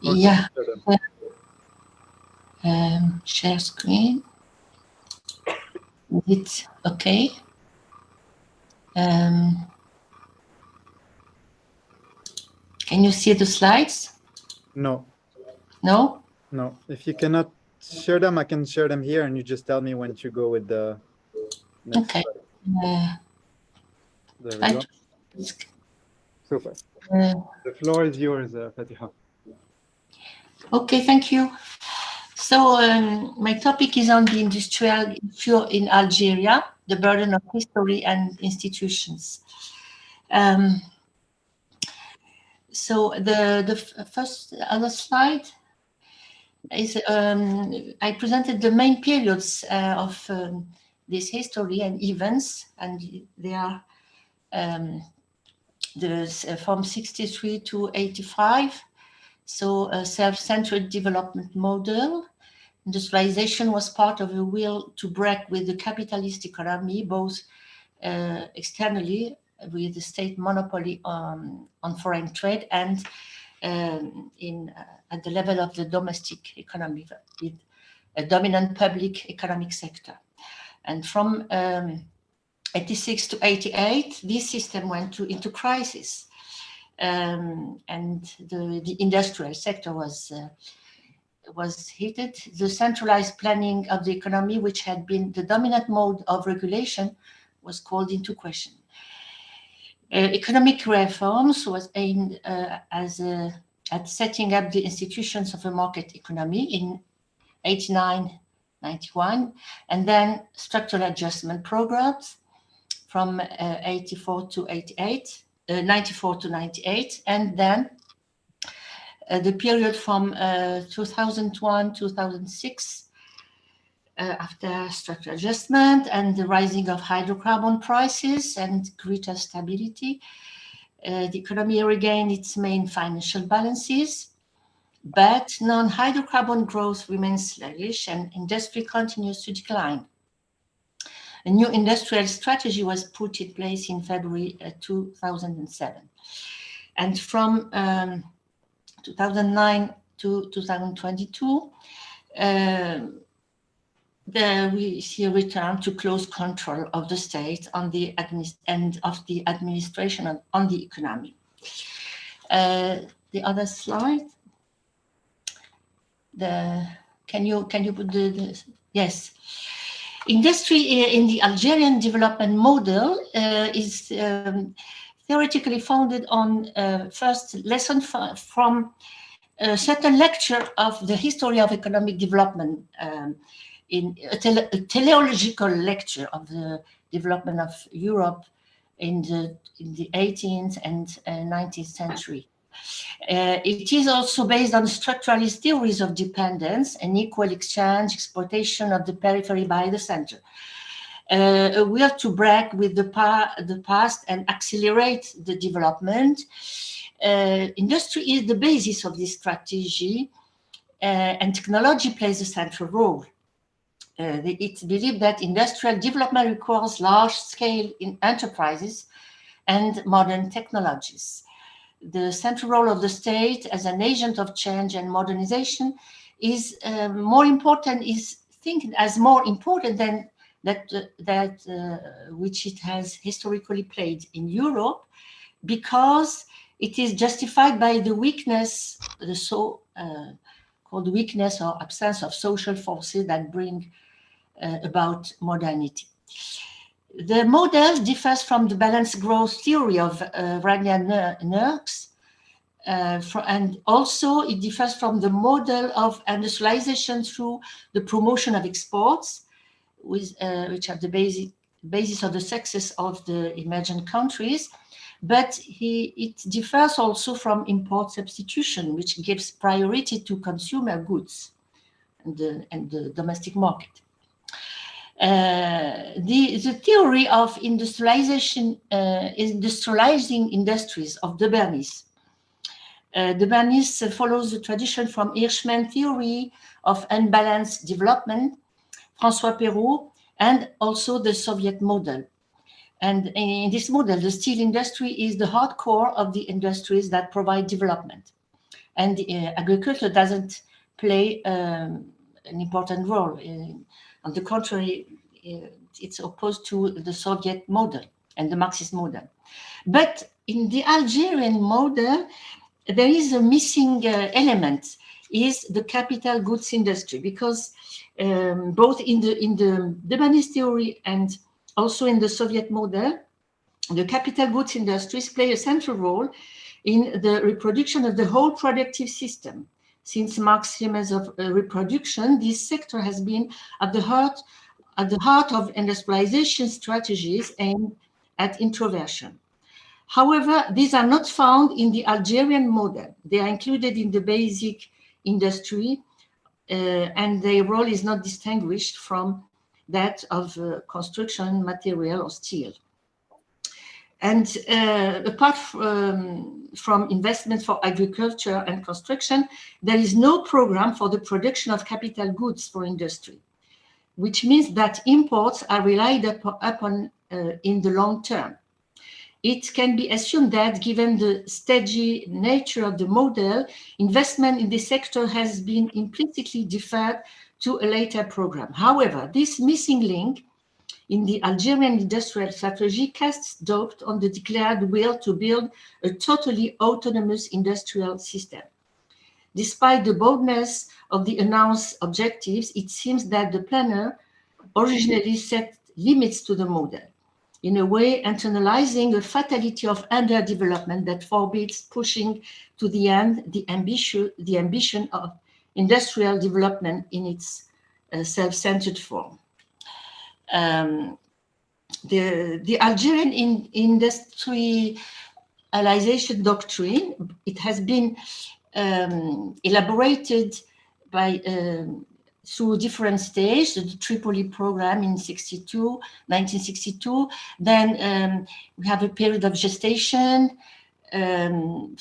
Yeah. share? Um, share screen. It's okay. Um, can you see the slides? No, No? no. If you cannot share them, I can share them here and you just tell me when to go with the Okay. There we go. Super. uh, The floor is yours, uh, Fatiha. Okay, thank you. So um, my topic is on the industrial issue in Algeria, the burden of history and institutions. Um, so the, the first other slide is um, I presented the main periods uh, of um, this history and events, and they are um, from 63 to 85. So a self-centered development model. Industrialization was part of a will to break with the capitalist economy, both uh, externally with the state monopoly on, on foreign trade and um, in uh, at the level of the domestic economy with a dominant public economic sector. And from um, 86 to 88, this system went to, into crisis um, and the, the industrial sector was uh, was heated. The centralized planning of the economy, which had been the dominant mode of regulation, was called into question. Uh, economic reforms was aimed uh, as a, at setting up the institutions of a market economy in 89, 91, and then structural adjustment programs from uh, 84 to 88, uh, 94 to 98, and then uh, the period from uh, 2001, 2006, uh, after structural adjustment and the rising of hydrocarbon prices and greater stability, uh, the economy regained its main financial balances, but non-hydrocarbon growth remains sluggish and industry continues to decline. A new industrial strategy was put in place in February uh, 2007. And from um, 2009 to 2022, uh, there we see a return to close control of the state on the and of the administration on, on the economy. Uh, the other slide. The can you can you put the, the yes. Industry in the Algerian development model uh, is um, theoretically founded on uh, first lesson from a certain lecture of the history of economic development um, in a, tele a, teleological lecture of the development of Europe in the, in the 18th and uh, 19th century. Uh, it is also based on structuralist theories of dependence and equal exchange, exploitation of the periphery by the center. Uh, a will to break with the, pa the past and accelerate the development. Uh, industry is the basis of this strategy uh, and technology plays a central role. Uh, it's believed that industrial development requires large-scale enterprises and modern technologies the central role of the state as an agent of change and modernization is uh, more important, is thinking as more important than that, uh, that uh, which it has historically played in Europe, because it is justified by the weakness, the so uh, called weakness or absence of social forces that bring uh, about modernity. The model differs from the balanced growth theory of uh, Nurkse, uh, and also it differs from the model of industrialization through the promotion of exports, with, uh, which are the basic basis of the success of the emerging countries. But he, it differs also from import substitution, which gives priority to consumer goods and the, and the domestic market. Uh, the, the theory of industrialization, uh, industrializing industries of De Bernis. Uh, De Bernis follows the tradition from Hirschman theory of unbalanced development, François Perroux, and also the Soviet model. And in this model, the steel industry is the hardcore of the industries that provide development. And uh, agriculture doesn't play um, an important role. On the contrary, uh, it's opposed to the Soviet model and the Marxist model. But in the Algerian model, there is a missing uh, element is the capital goods industry because um, both in the in the Debanese theory and also in the Soviet model, the capital goods industries play a central role in the reproduction of the whole productive system. Since Marx's of uh, reproduction, this sector has been at the heart at the heart of industrialization strategies aimed at introversion. However, these are not found in the Algerian model. They are included in the basic industry uh, and their role is not distinguished from that of uh, construction material or steel. And uh, apart from, from investment for agriculture and construction, there is no program for the production of capital goods for industry, which means that imports are relied upon uh, in the long term. It can be assumed that given the steady nature of the model, investment in this sector has been implicitly deferred to a later program. However, this missing link in the Algerian industrial strategy casts doubt on the declared will to build a totally autonomous industrial system. Despite the boldness of the announced objectives, it seems that the planner originally set limits to the model, in a way internalizing a fatality of underdevelopment that forbids pushing to the end the ambition, the ambition of industrial development in its uh, self-centered form. Um, the, the Algerian in, industrialization doctrine, it has been um, elaborated by um, through different stages, the Tripoli program in 62, 1962. Then um, we have a period of gestation um,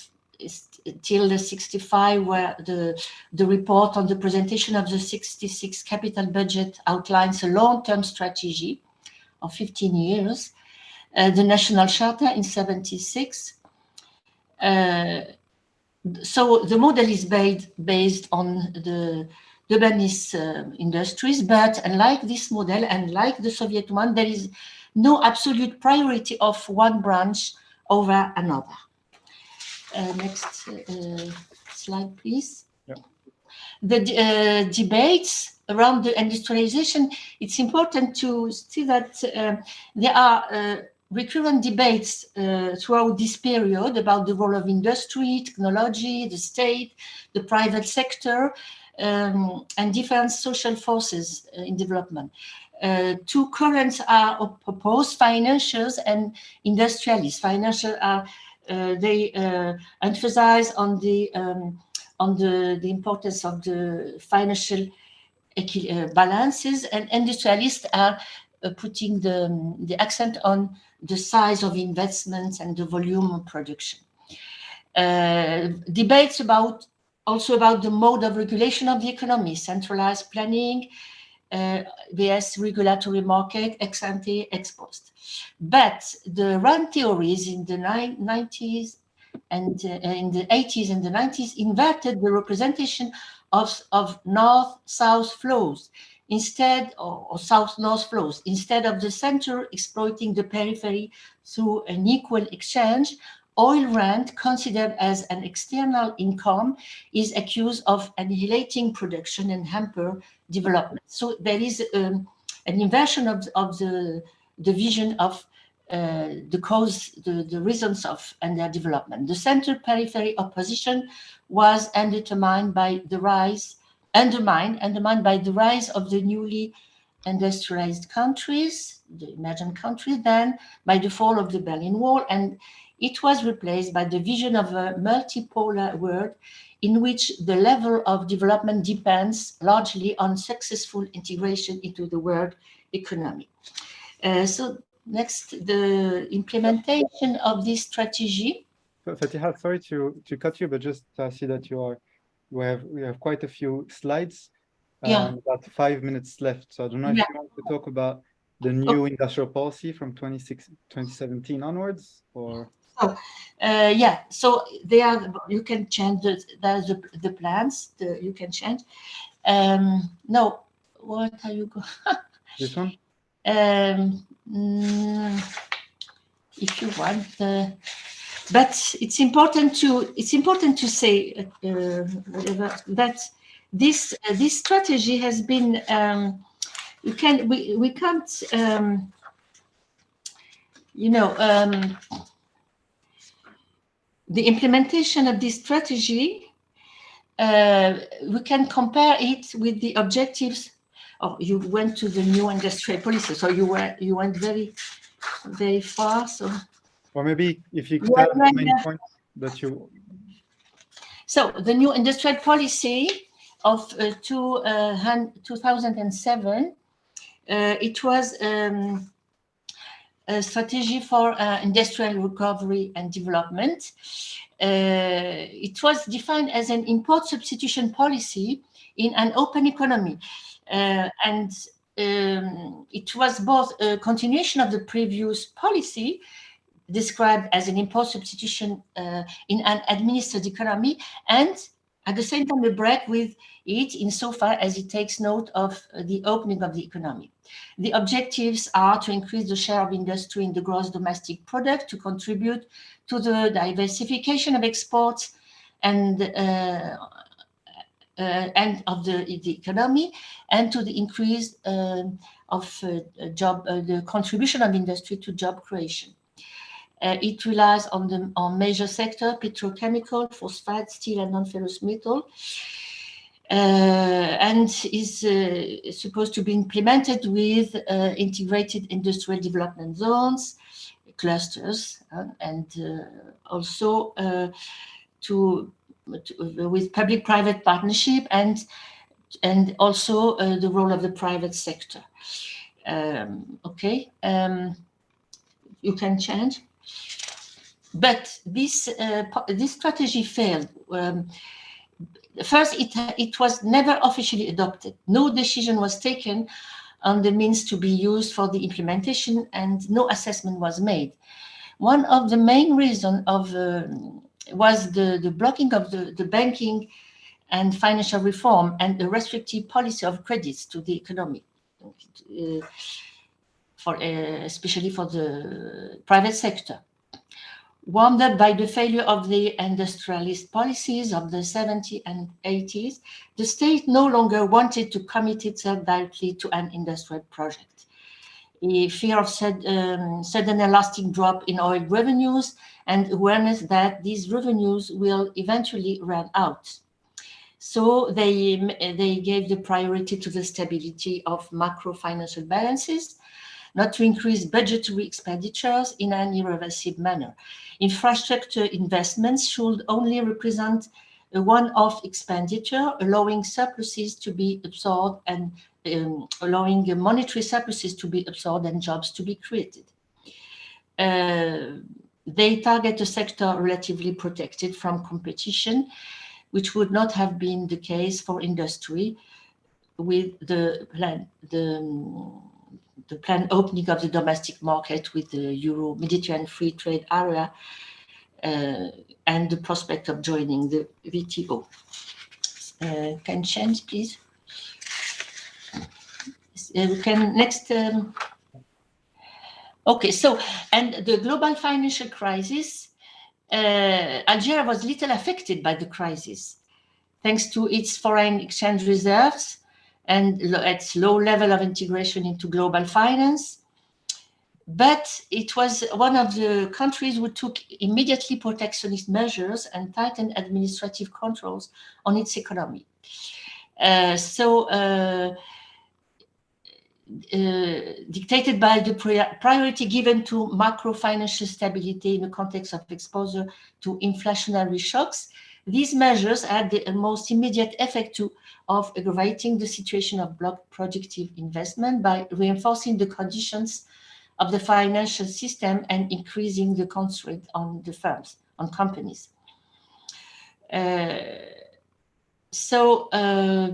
till the 65, where the, the report on the presentation of the 66 capital budget outlines a long-term strategy of 15 years. Uh, the National Charter in 76. Uh, so the model is based, based on the Lebanese uh, industries, but unlike this model and like the Soviet one, there is no absolute priority of one branch over another. Uh, next uh, slide, please. The uh, debates around the industrialization, it's important to see that uh, there are uh, recurrent debates uh, throughout this period about the role of industry, technology, the state, the private sector, um, and different social forces in development. Uh, two currents are opposed, financials and industrialists. Financial are, they uh, emphasize on the um, on the, the importance of the financial uh, balances and industrialists are uh, putting the, the accent on the size of investments and the volume of production. Uh, debates about also about the mode of regulation of the economy, centralized planning, uh, vs regulatory market, ex ante, ex post. But the rent theories in the 90s and uh, in the 80s and the 90s inverted the representation of, of north-south flows instead or, or south-north flows. Instead of the center exploiting the periphery through an equal exchange, oil rent considered as an external income is accused of annihilating production and hamper development. So there is um, an inversion of, of the, the vision of uh, the cause, the, the reasons of and their development. The center periphery opposition was undermined by the rise, undermined, undermined by the rise of the newly industrialized countries, the emerging countries, then by the fall of the Berlin Wall, and it was replaced by the vision of a multipolar world in which the level of development depends largely on successful integration into the world economy. Uh, so next, the implementation of this strategy. Fatiha, sorry to, to cut you, but just I see that you are, we have, we have quite a few slides. Yeah. Um, about five minutes left. So I don't know if Yeah. you want to talk about the new industrial policy from 26, 2017 onwards or? Uh, yeah, so they are, you can change the, the, the plans, the, you can change. Um, no, what are you going? This one? Um, mm, if you want, uh, but it's important to it's important to say uh, whatever that this uh, this strategy has been um, you can we we can't um, you know um, the implementation of this strategy uh, we can compare it with the objectives oh, you went to the new industrial policy, so you were you went very, very far. So, Or maybe if you could tell the main yeah. point that you, so the new industrial policy of uh, two, uh, 2007, uh, it was um, a strategy for uh, industrial recovery and development. Uh, it was defined as an import substitution policy in an open economy. Uh, and um, it was both a continuation of the previous policy described as an import substitution uh, in an administered economy and at the same time a break with it insofar as it takes note of the opening of the economy. The objectives are to increase the share of industry in the gross domestic product, to contribute to the diversification of exports and uh, and of the, the economy and to the increase um, of uh, job, uh, the contribution of industry to job creation. Uh, it relies on the on major sector, petrochemical, phosphate, steel, and non-ferrous metal. and is uh, supposed to be implemented with uh, integrated industrial development zones, clusters, uh, and uh, also uh, to, with public-private partnership and and also uh, the role of the private sector. Um, okay, um, you can change. But this uh, this strategy failed. Um, first, it it was never officially adopted. No decision was taken on the means to be used for the implementation, and no assessment was made. One of the main reasons of uh, was the the blocking of the the banking and financial reform and the restrictive policy of credits to the economy, uh, for uh, especially for the private sector Warmed up by the failure of the industrialist policies of the 70s and 80s, the state no longer wanted to commit itself directly to an industrial project. A fear of sud um, sudden and lasting drop in oil revenues and awareness that these revenues will eventually run out. So they, they gave the priority to the stability of macro financial balances not to increase budgetary expenditures in an irreversible manner. Infrastructure investments should only represent a one-off expenditure, allowing surpluses to be absorbed and um, allowing monetary surpluses to be absorbed and jobs to be created. Uh, they target a sector relatively protected from competition, which would not have been the case for industry with the plan, the the opening of the domestic market with the Euro-Mediterranean Free Trade Area and the prospect of joining the WTO. Uh, can change, please? Uh, can next. Um, okay, so and the global financial crisis, uh, Algeria was little affected by the crisis, thanks to its foreign exchange reserves and its low level of integration into global finance. But it was one of the countries who took immediately protectionist measures and tightened administrative controls on its economy. Uh, so uh, uh, dictated by the priority given to macro financial stability in the context of exposure to inflationary shocks, these measures had the most immediate effect to, of aggravating the situation of blocked productive investment by reinforcing the conditions of the financial system and increasing the constraint on the firms, on companies. Uh, so uh,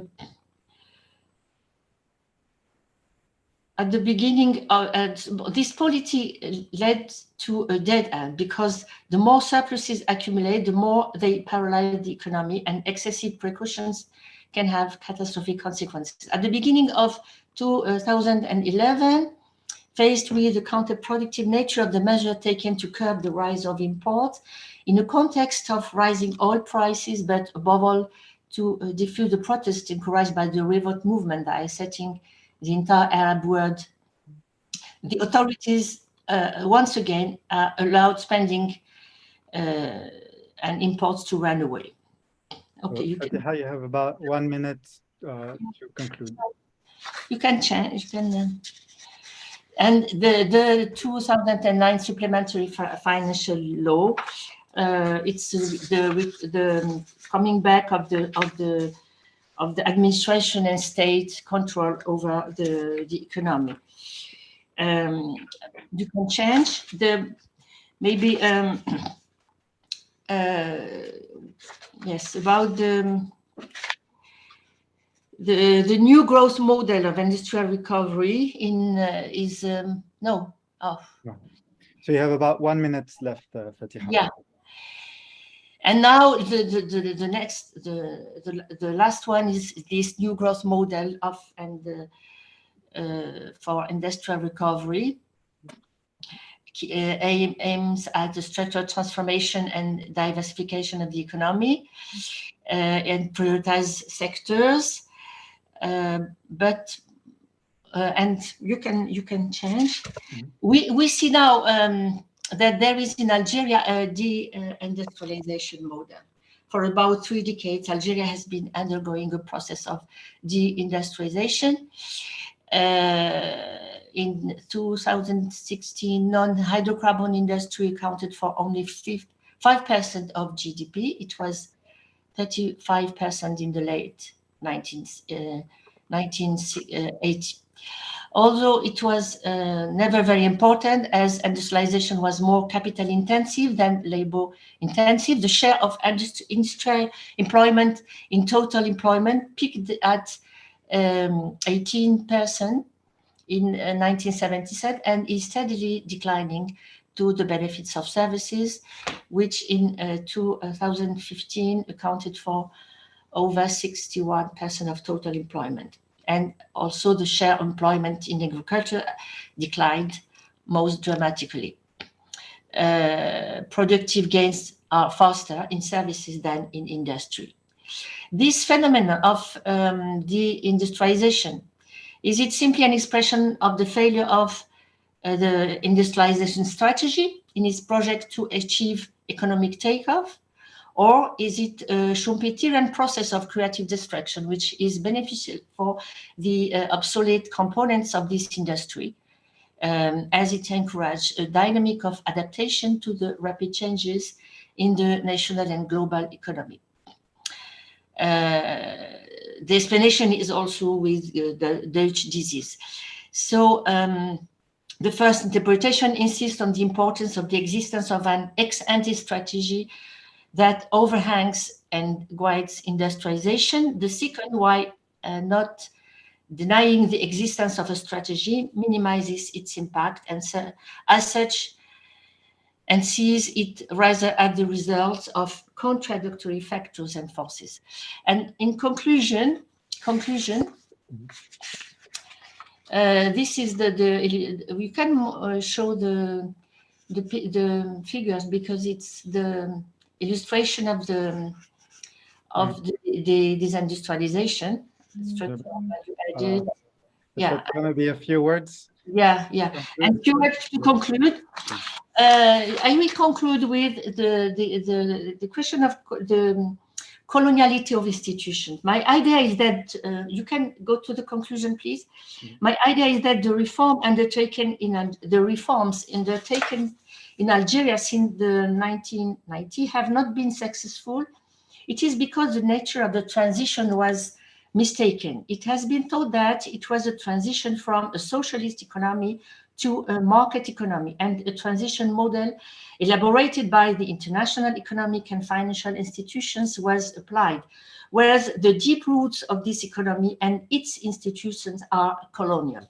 at the beginning, uh, this policy led to a dead end because the more surpluses accumulate, the more they paralyze the economy and excessive precautions can have catastrophic consequences. At the beginning of 2011, faced with the counterproductive nature of the measure taken to curb the rise of imports, in the context of rising oil prices, but above all, to uh, diffuse the protests encouraged by the revolt movement by setting the entire Arab world, the authorities uh, once again uh, allowed spending uh, and imports to run away. Okay, you can. you have about one minute uh, to conclude. You can change. You can. And the the 2009 supplementary financial law, uh, it's the the coming back of the of the of the administration and state control over the, the economy. Um, you can change the, maybe, um, uh, yes, about the, the, the new growth model of industrial recovery in uh, is, um, no, oh. So you have about one minute left, uh, Fatiha. Yeah. And now the, the, the, the next, the, the, the last one is this new growth model of and uh, uh, for industrial recovery. Uh, aim, aims at the structural transformation and diversification of the economy uh, and prioritize sectors. Uh, but uh, and you can you can change. Mm -hmm. We we see now um, that there is in Algeria a de-industrialization model. for about three decades, Algeria has been undergoing a process of deindustrialization. Uh, in 2016, non-hydrocarbon industry accounted for only 5% of GDP. It was 35% in the late 19th, uh, 1980. Although it was uh, never very important as industrialization was more capital intensive than labor intensive, the share of industrial employment in total employment peaked at um, 18% in uh, 1977 and is steadily declining to the benefits of services, which in uh, 2015 accounted for over 61% of total employment. And also the share employment in agriculture declined most dramatically. Uh, productive gains are faster in services than in industry. This phenomenon of um, deindustrialization, is it simply an expression of the failure of uh, the industrialization strategy in its project to achieve economic takeoff? Or is it a Schumpeterian process of creative destruction, which is beneficial for the uh, obsolete components of this industry, um, as it encourages a dynamic of adaptation to the rapid changes in the national and global economy? Uh, the explanation is also with uh, the Dutch disease. So um, the first interpretation insists on the importance of the existence of an ex-ante strategy that overhangs and guides industrialization. The second, why uh, not denying the existence of a strategy minimizes its impact and so, as such and sees it rather as the result of contradictory factors and forces. And in conclusion, conclusion, uh, this is the, the we can uh, show the, the, the figures because it's the illustration of the of the, the disindustrialization. Uh, yeah, Gonna be a few words. yeah, yeah. And few words to conclude. Uh, I will conclude with the, the, the, the question of the coloniality of institutions. My idea is that, uh, you can go to the conclusion, please. My idea is that the reform undertaken in, the reforms undertaken in Algeria since the 1990 have not been successful. It is because the nature of the transition was mistaken. It has been thought that it was a transition from a socialist economy to a market economy and a transition model elaborated by the international economic and financial institutions was applied, whereas the deep roots of this economy and its institutions are colonial.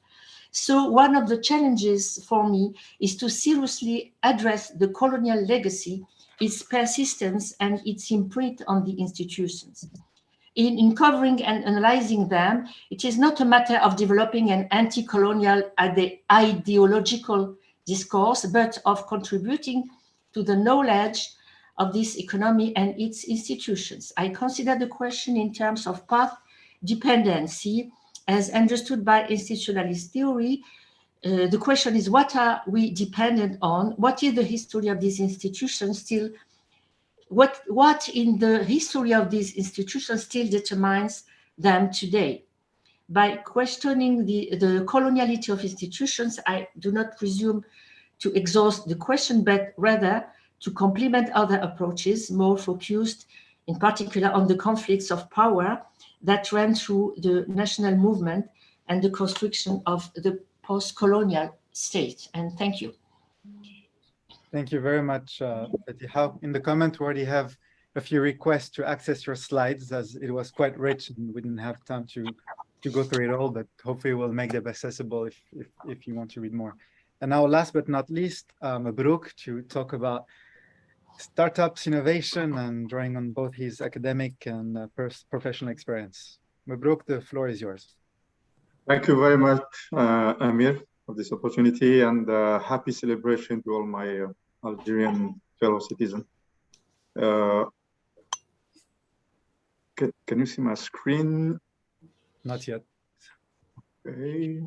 So one of the challenges for me is to seriously address the colonial legacy, its persistence and its imprint on the institutions in, in covering and analyzing them, it is not a matter of developing an anti-colonial ideological discourse, but of contributing to the knowledge of this economy and its institutions. I consider the question in terms of path dependency as understood by institutionalist theory. Uh, the question is, what are we dependent on? What is the history of these institutions still what what in the history of these institutions still determines them today by questioning the the coloniality of institutions i do not presume to exhaust the question but rather to complement other approaches more focused in particular on the conflicts of power that ran through the national movement and the construction of the post-colonial state and thank you Thank you very much, uh. In the comment, we already have a few requests to access your slides as it was quite rich and we didn't have time to, to go through it all, but hopefully we'll make them accessible if, if, if you want to read more. And now last but not least, um, Mabrouk to talk about startups, innovation, and drawing on both his academic and uh, professional experience. Mabrouk, the floor is yours. Thank you very much, uh, Amir, for this opportunity and uh, happy celebration to all my uh, Algerian fellow citizens. Uh, can, can you see my screen? Not yet. Okay.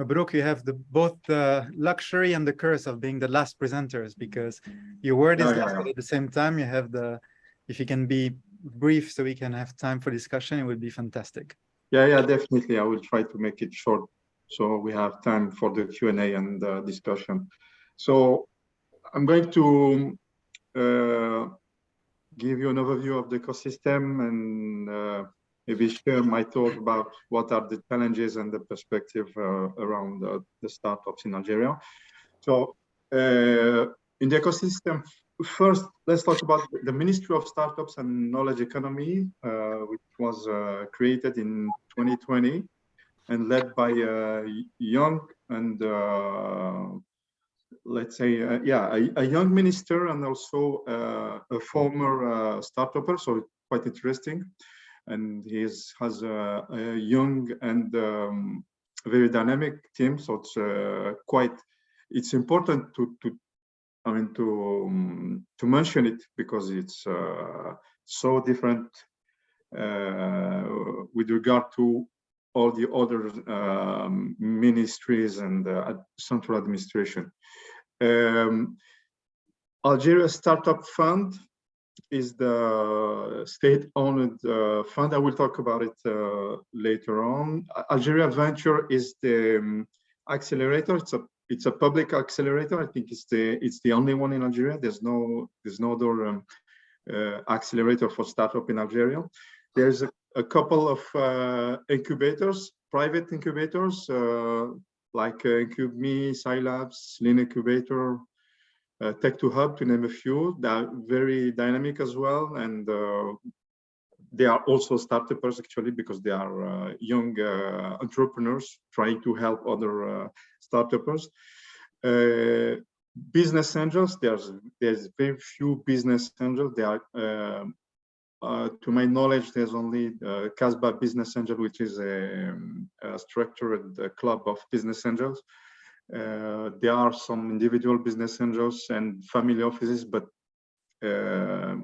Mabrouk, you have the both the luxury and the curse of being the last presenters because your word is Yeah, yeah, last, yeah. but at the same time you have the if you can be brief so we can have time for discussion, it would be fantastic. Yeah, yeah, definitely. I will try to make it short so we have time for the Q&A and uh, discussion. So I'm going to uh, give you an overview of the ecosystem and uh, maybe share my thoughts about what are the challenges and the perspective uh, around the startups in Algeria. So uh, in the ecosystem, first, let's talk about the Ministry of Startups and Knowledge Economy, uh, which was created in 2020 and led by a young and let's say, uh, yeah, a, a, young minister and also uh, a former uh, startupper, so quite interesting. And he has a, a, young and um, very dynamic team, so it's uh, quite, it's important to, to I mean, to, um, to mention it because it's uh, so different uh, with regard to all the other um, ministries and uh, central administration. Um, Algeria Startup Fund is the state-owned uh, fund. I will talk about it uh, later on. Algeria Venture is the um, accelerator. It's a it's a public accelerator. I think it's the it's the only one in Algeria. There's no there's no other um, uh, accelerator for startup in Algeria. There's a, a couple of uh, incubators, private incubators, uh, like uh, IncubeMe, Sylabs, Lean Incubator, uh, Tech2Hub, to name a few. They're very dynamic as well, and uh, they are also startups actually because they are uh, young uh, entrepreneurs trying to help other uh, startups. business angels, there's there's very few business angels. They are um, uh, to my knowledge, there's only uh, Casbah Business Angel, which is a, a structured club of business angels. Uh, there are some individual business angels and family offices, but uh,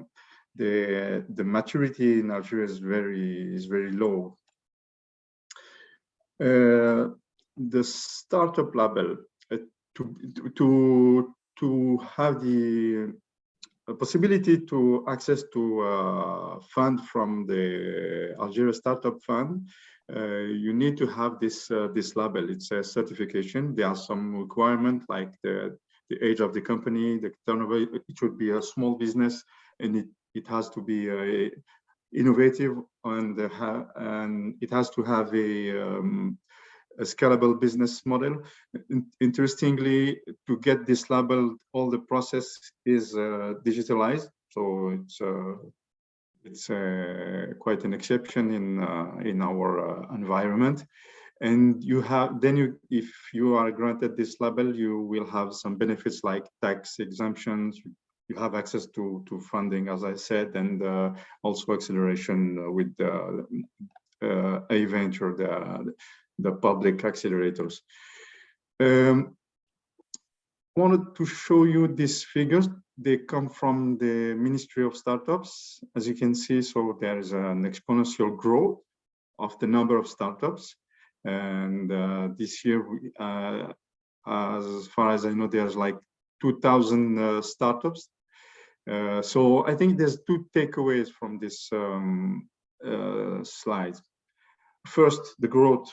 the the maturity in Algeria is very is very low. Uh, the startup label uh, to to to have the a possibility to access to uh, fund from the Algeria Startup Fund, uh, you need to have this uh, this label. It's a certification. There are some requirements like the the age of the company, the turnover. It should be a small business, and it it has to be uh, innovative and uh, and it has to have a um, a scalable business model. Interestingly, to get this label, all the process is digitalized. So it's it's uh, quite an exception in uh, in our uh, environment. And you have then you if you are granted this label, you will have some benefits like tax exemptions. You have access to to funding, as I said, and uh, also acceleration with the a venture, the the public accelerators. Um, wanted to show you these figures. They come from the Ministry of Startups. As you can see, so there is an exponential growth of the number of startups. And uh, this year, uh, as far as I know, there's like 2,000 uh, startups. Uh, so I think there's two takeaways from this um, uh, slide. First, the growth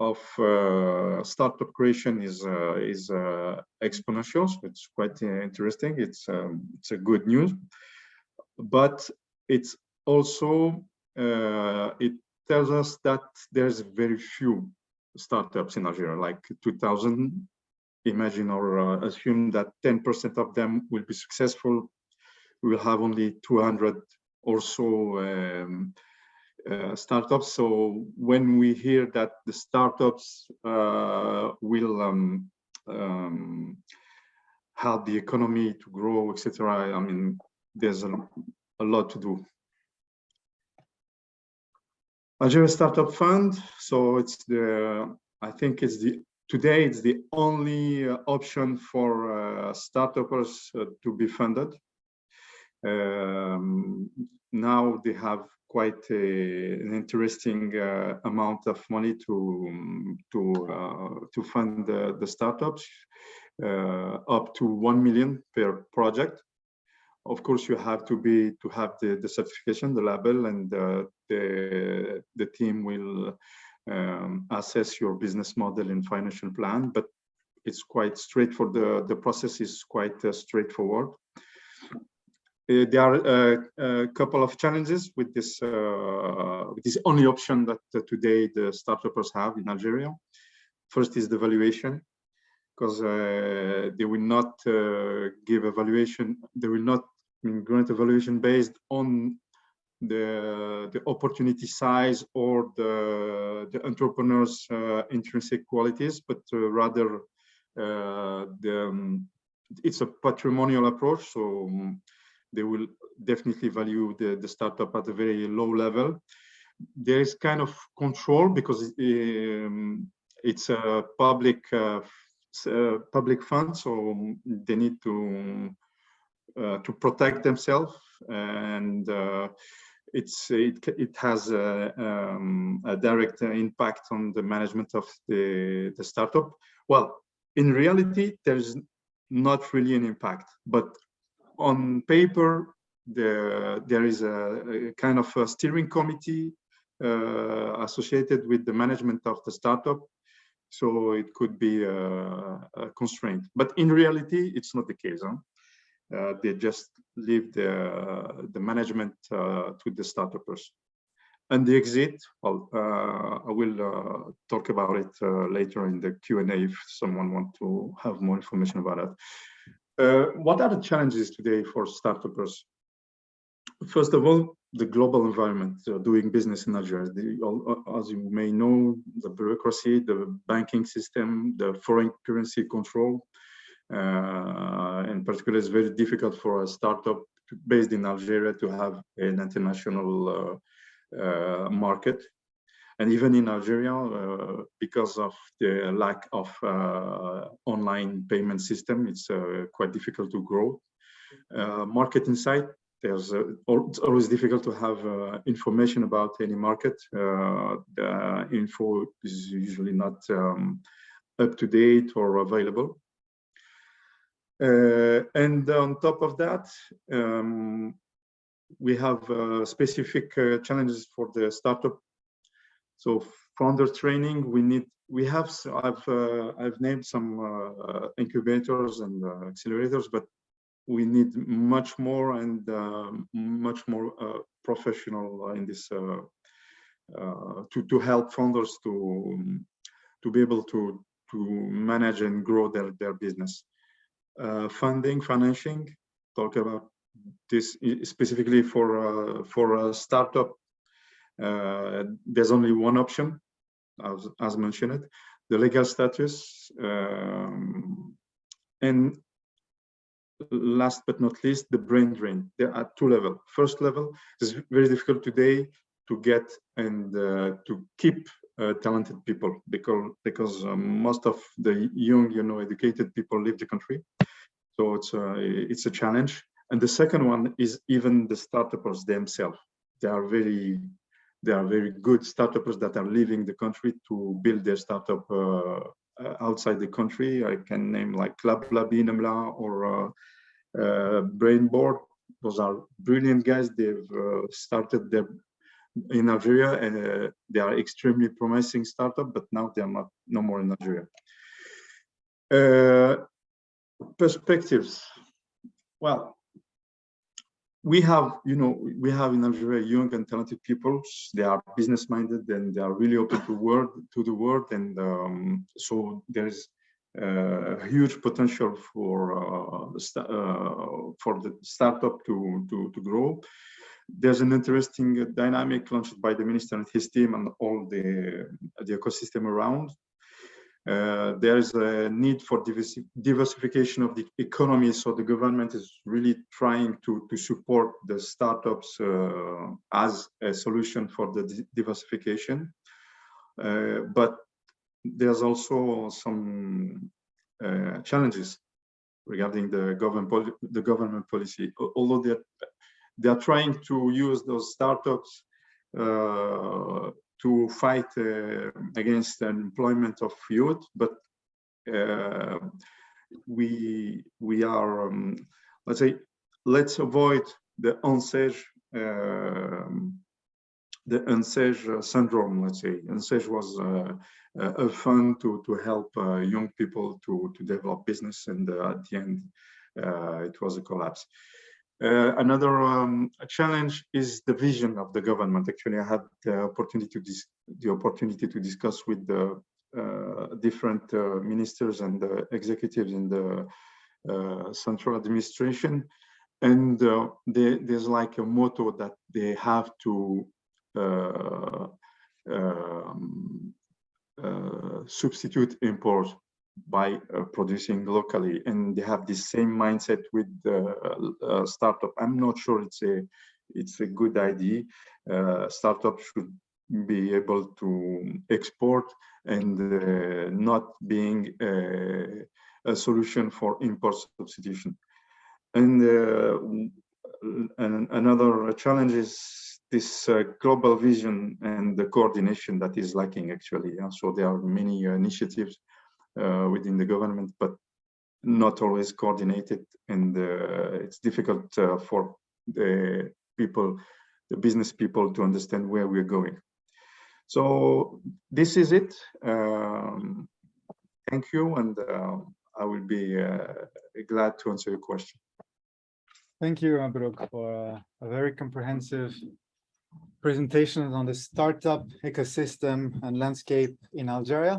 of uh, startup creation is uh, is uh, exponential. So it's quite uh, interesting. It's um, it's a good news, but it's also uh, it tells us that there's very few startups in Algeria, like 2000. Imagine or uh, assume that 10% of them will be successful. We will have only 200 or so um, uh, startups. So when we hear that the startups uh, will um, um, help the economy to grow, etc., I mean, there's a, a lot to do. Algeria Startup Fund. So it's the, I think it's the, today it's the only uh, option for uh, startups uh, to be funded. Um, now they have quite a, an interesting uh, amount of money to to uh, to fund the, the startups, uh, up to one million per project. of course, you have to be to have the, the certification, the label, and uh, the the team will um, assess your business model and financial plan. But it's quite straightforward. The the process is quite uh, straightforward. Uh, there are uh, a couple of challenges with this uh, with this only option that today the startups have in Algeria. First is the valuation, because they will not give valuation. They will not grant a valuation based on the the opportunity size or the the entrepreneur's uh, intrinsic qualities, but uh, rather uh, the um, it's a patrimonial approach. So um, they will definitely value the, the startup at a very low level. There is kind of control because um, it's a public uh, uh, public fund, so they need to uh, to protect themselves, and uh, it's it it has a, um, a direct impact on the management of the the startup. Well, in reality, there's not really an impact, but on paper, there there is a, a kind of a steering committee uh, associated with the management of the startup. So it could be a, a constraint, but in reality, it's not the case. Huh? Uh, they just leave the the management uh, to the startups. And the exit, well, uh, I will uh, talk about it uh, later in the Q&A if someone want to have more information about it. Uh, what are the challenges today for startups? First of all, the global environment uh, doing business in Algeria. All, as you may know, the bureaucracy, the banking system, the foreign currency control. Uh, in particular, it's very difficult for a startup based in Algeria to have an international uh, uh, market. And even in Algeria, uh, because of the lack of uh, online payment system, it's uh, quite difficult to grow. market insight, there's it's always difficult to have information about any market. the info is usually not um, up to date or available. Uh, and on top of that, um, we have uh, specific uh, challenges for the startup. So founder training, we need, we have, I've, I've named some incubators and accelerators, but we need much more and uh, much more uh, professional in this uh, to to help founders to to be able to to manage and grow their their business uh, funding, financing, talk about this specifically for uh, for a startup. Uh, there's only one option, as, as mentioned, the legal status, um, and last but not least, the brain drain. There are two levels. First level is very difficult today to get and uh, to keep uh, talented people because because um, most of the young, you know, educated people leave the country. So it's a, it's a challenge. And the second one is even the startups themselves. They are very they are very good startups that are leaving the country to build their startup uh, uh outside the country. I can name like Lablabi, Nemla, or uh, Brainboard. Those are brilliant guys. They've started their in Algeria and uh, they are extremely promising startup, but now they are not no more in Algeria. Uh, perspectives. Well, we have, you know, we have in Algeria young and talented people. They are business minded and they are really open to world to the world, and um, so there is uh, a huge potential for uh, uh, for the startup to to to grow there's an interesting dynamic launched by the minister and his team and all the, the ecosystem around. Uh, there is a need for diversification of the economy, so the government is really trying to, to support the startups uh, as a solution for the diversification. Uh, but there's also some uh, challenges regarding the government the government policy. Although they're they are trying to use those startups uh, to fight uh, against unemployment of youth, but uh, we we are um, let's say let's avoid the ANSEJ, um, the ANSEJ uh, syndrome, let's say. ANSEJ was uh, a a fund to, to help uh, young people to, to develop business and uh, at the end, uh, it was a collapse. Uh, another um, challenge is the vision of the government. Actually, I had the opportunity to the opportunity to discuss with the uh, different uh, ministers and executives in the uh, central administration, and uh, they, there's like a motto that they have to uh, um, substitute import by uh, producing locally and they have the same mindset with the uh, startup. I'm not sure it's a it's a good idea. Uh, startup should be able to export and uh, not being a, a solution for import substitution. And, uh, and another challenge is this uh, global vision and the coordination that is lacking actually yeah? so there are many initiatives within the government, but not always coordinated. And uh, it's difficult uh, for the people, the business people to understand where we're going. So this is it. Um, thank you. And uh, I will be uh, glad to answer your question. Thank you, Abrok, for uh, a very comprehensive presentation on the startup ecosystem and landscape in Algeria.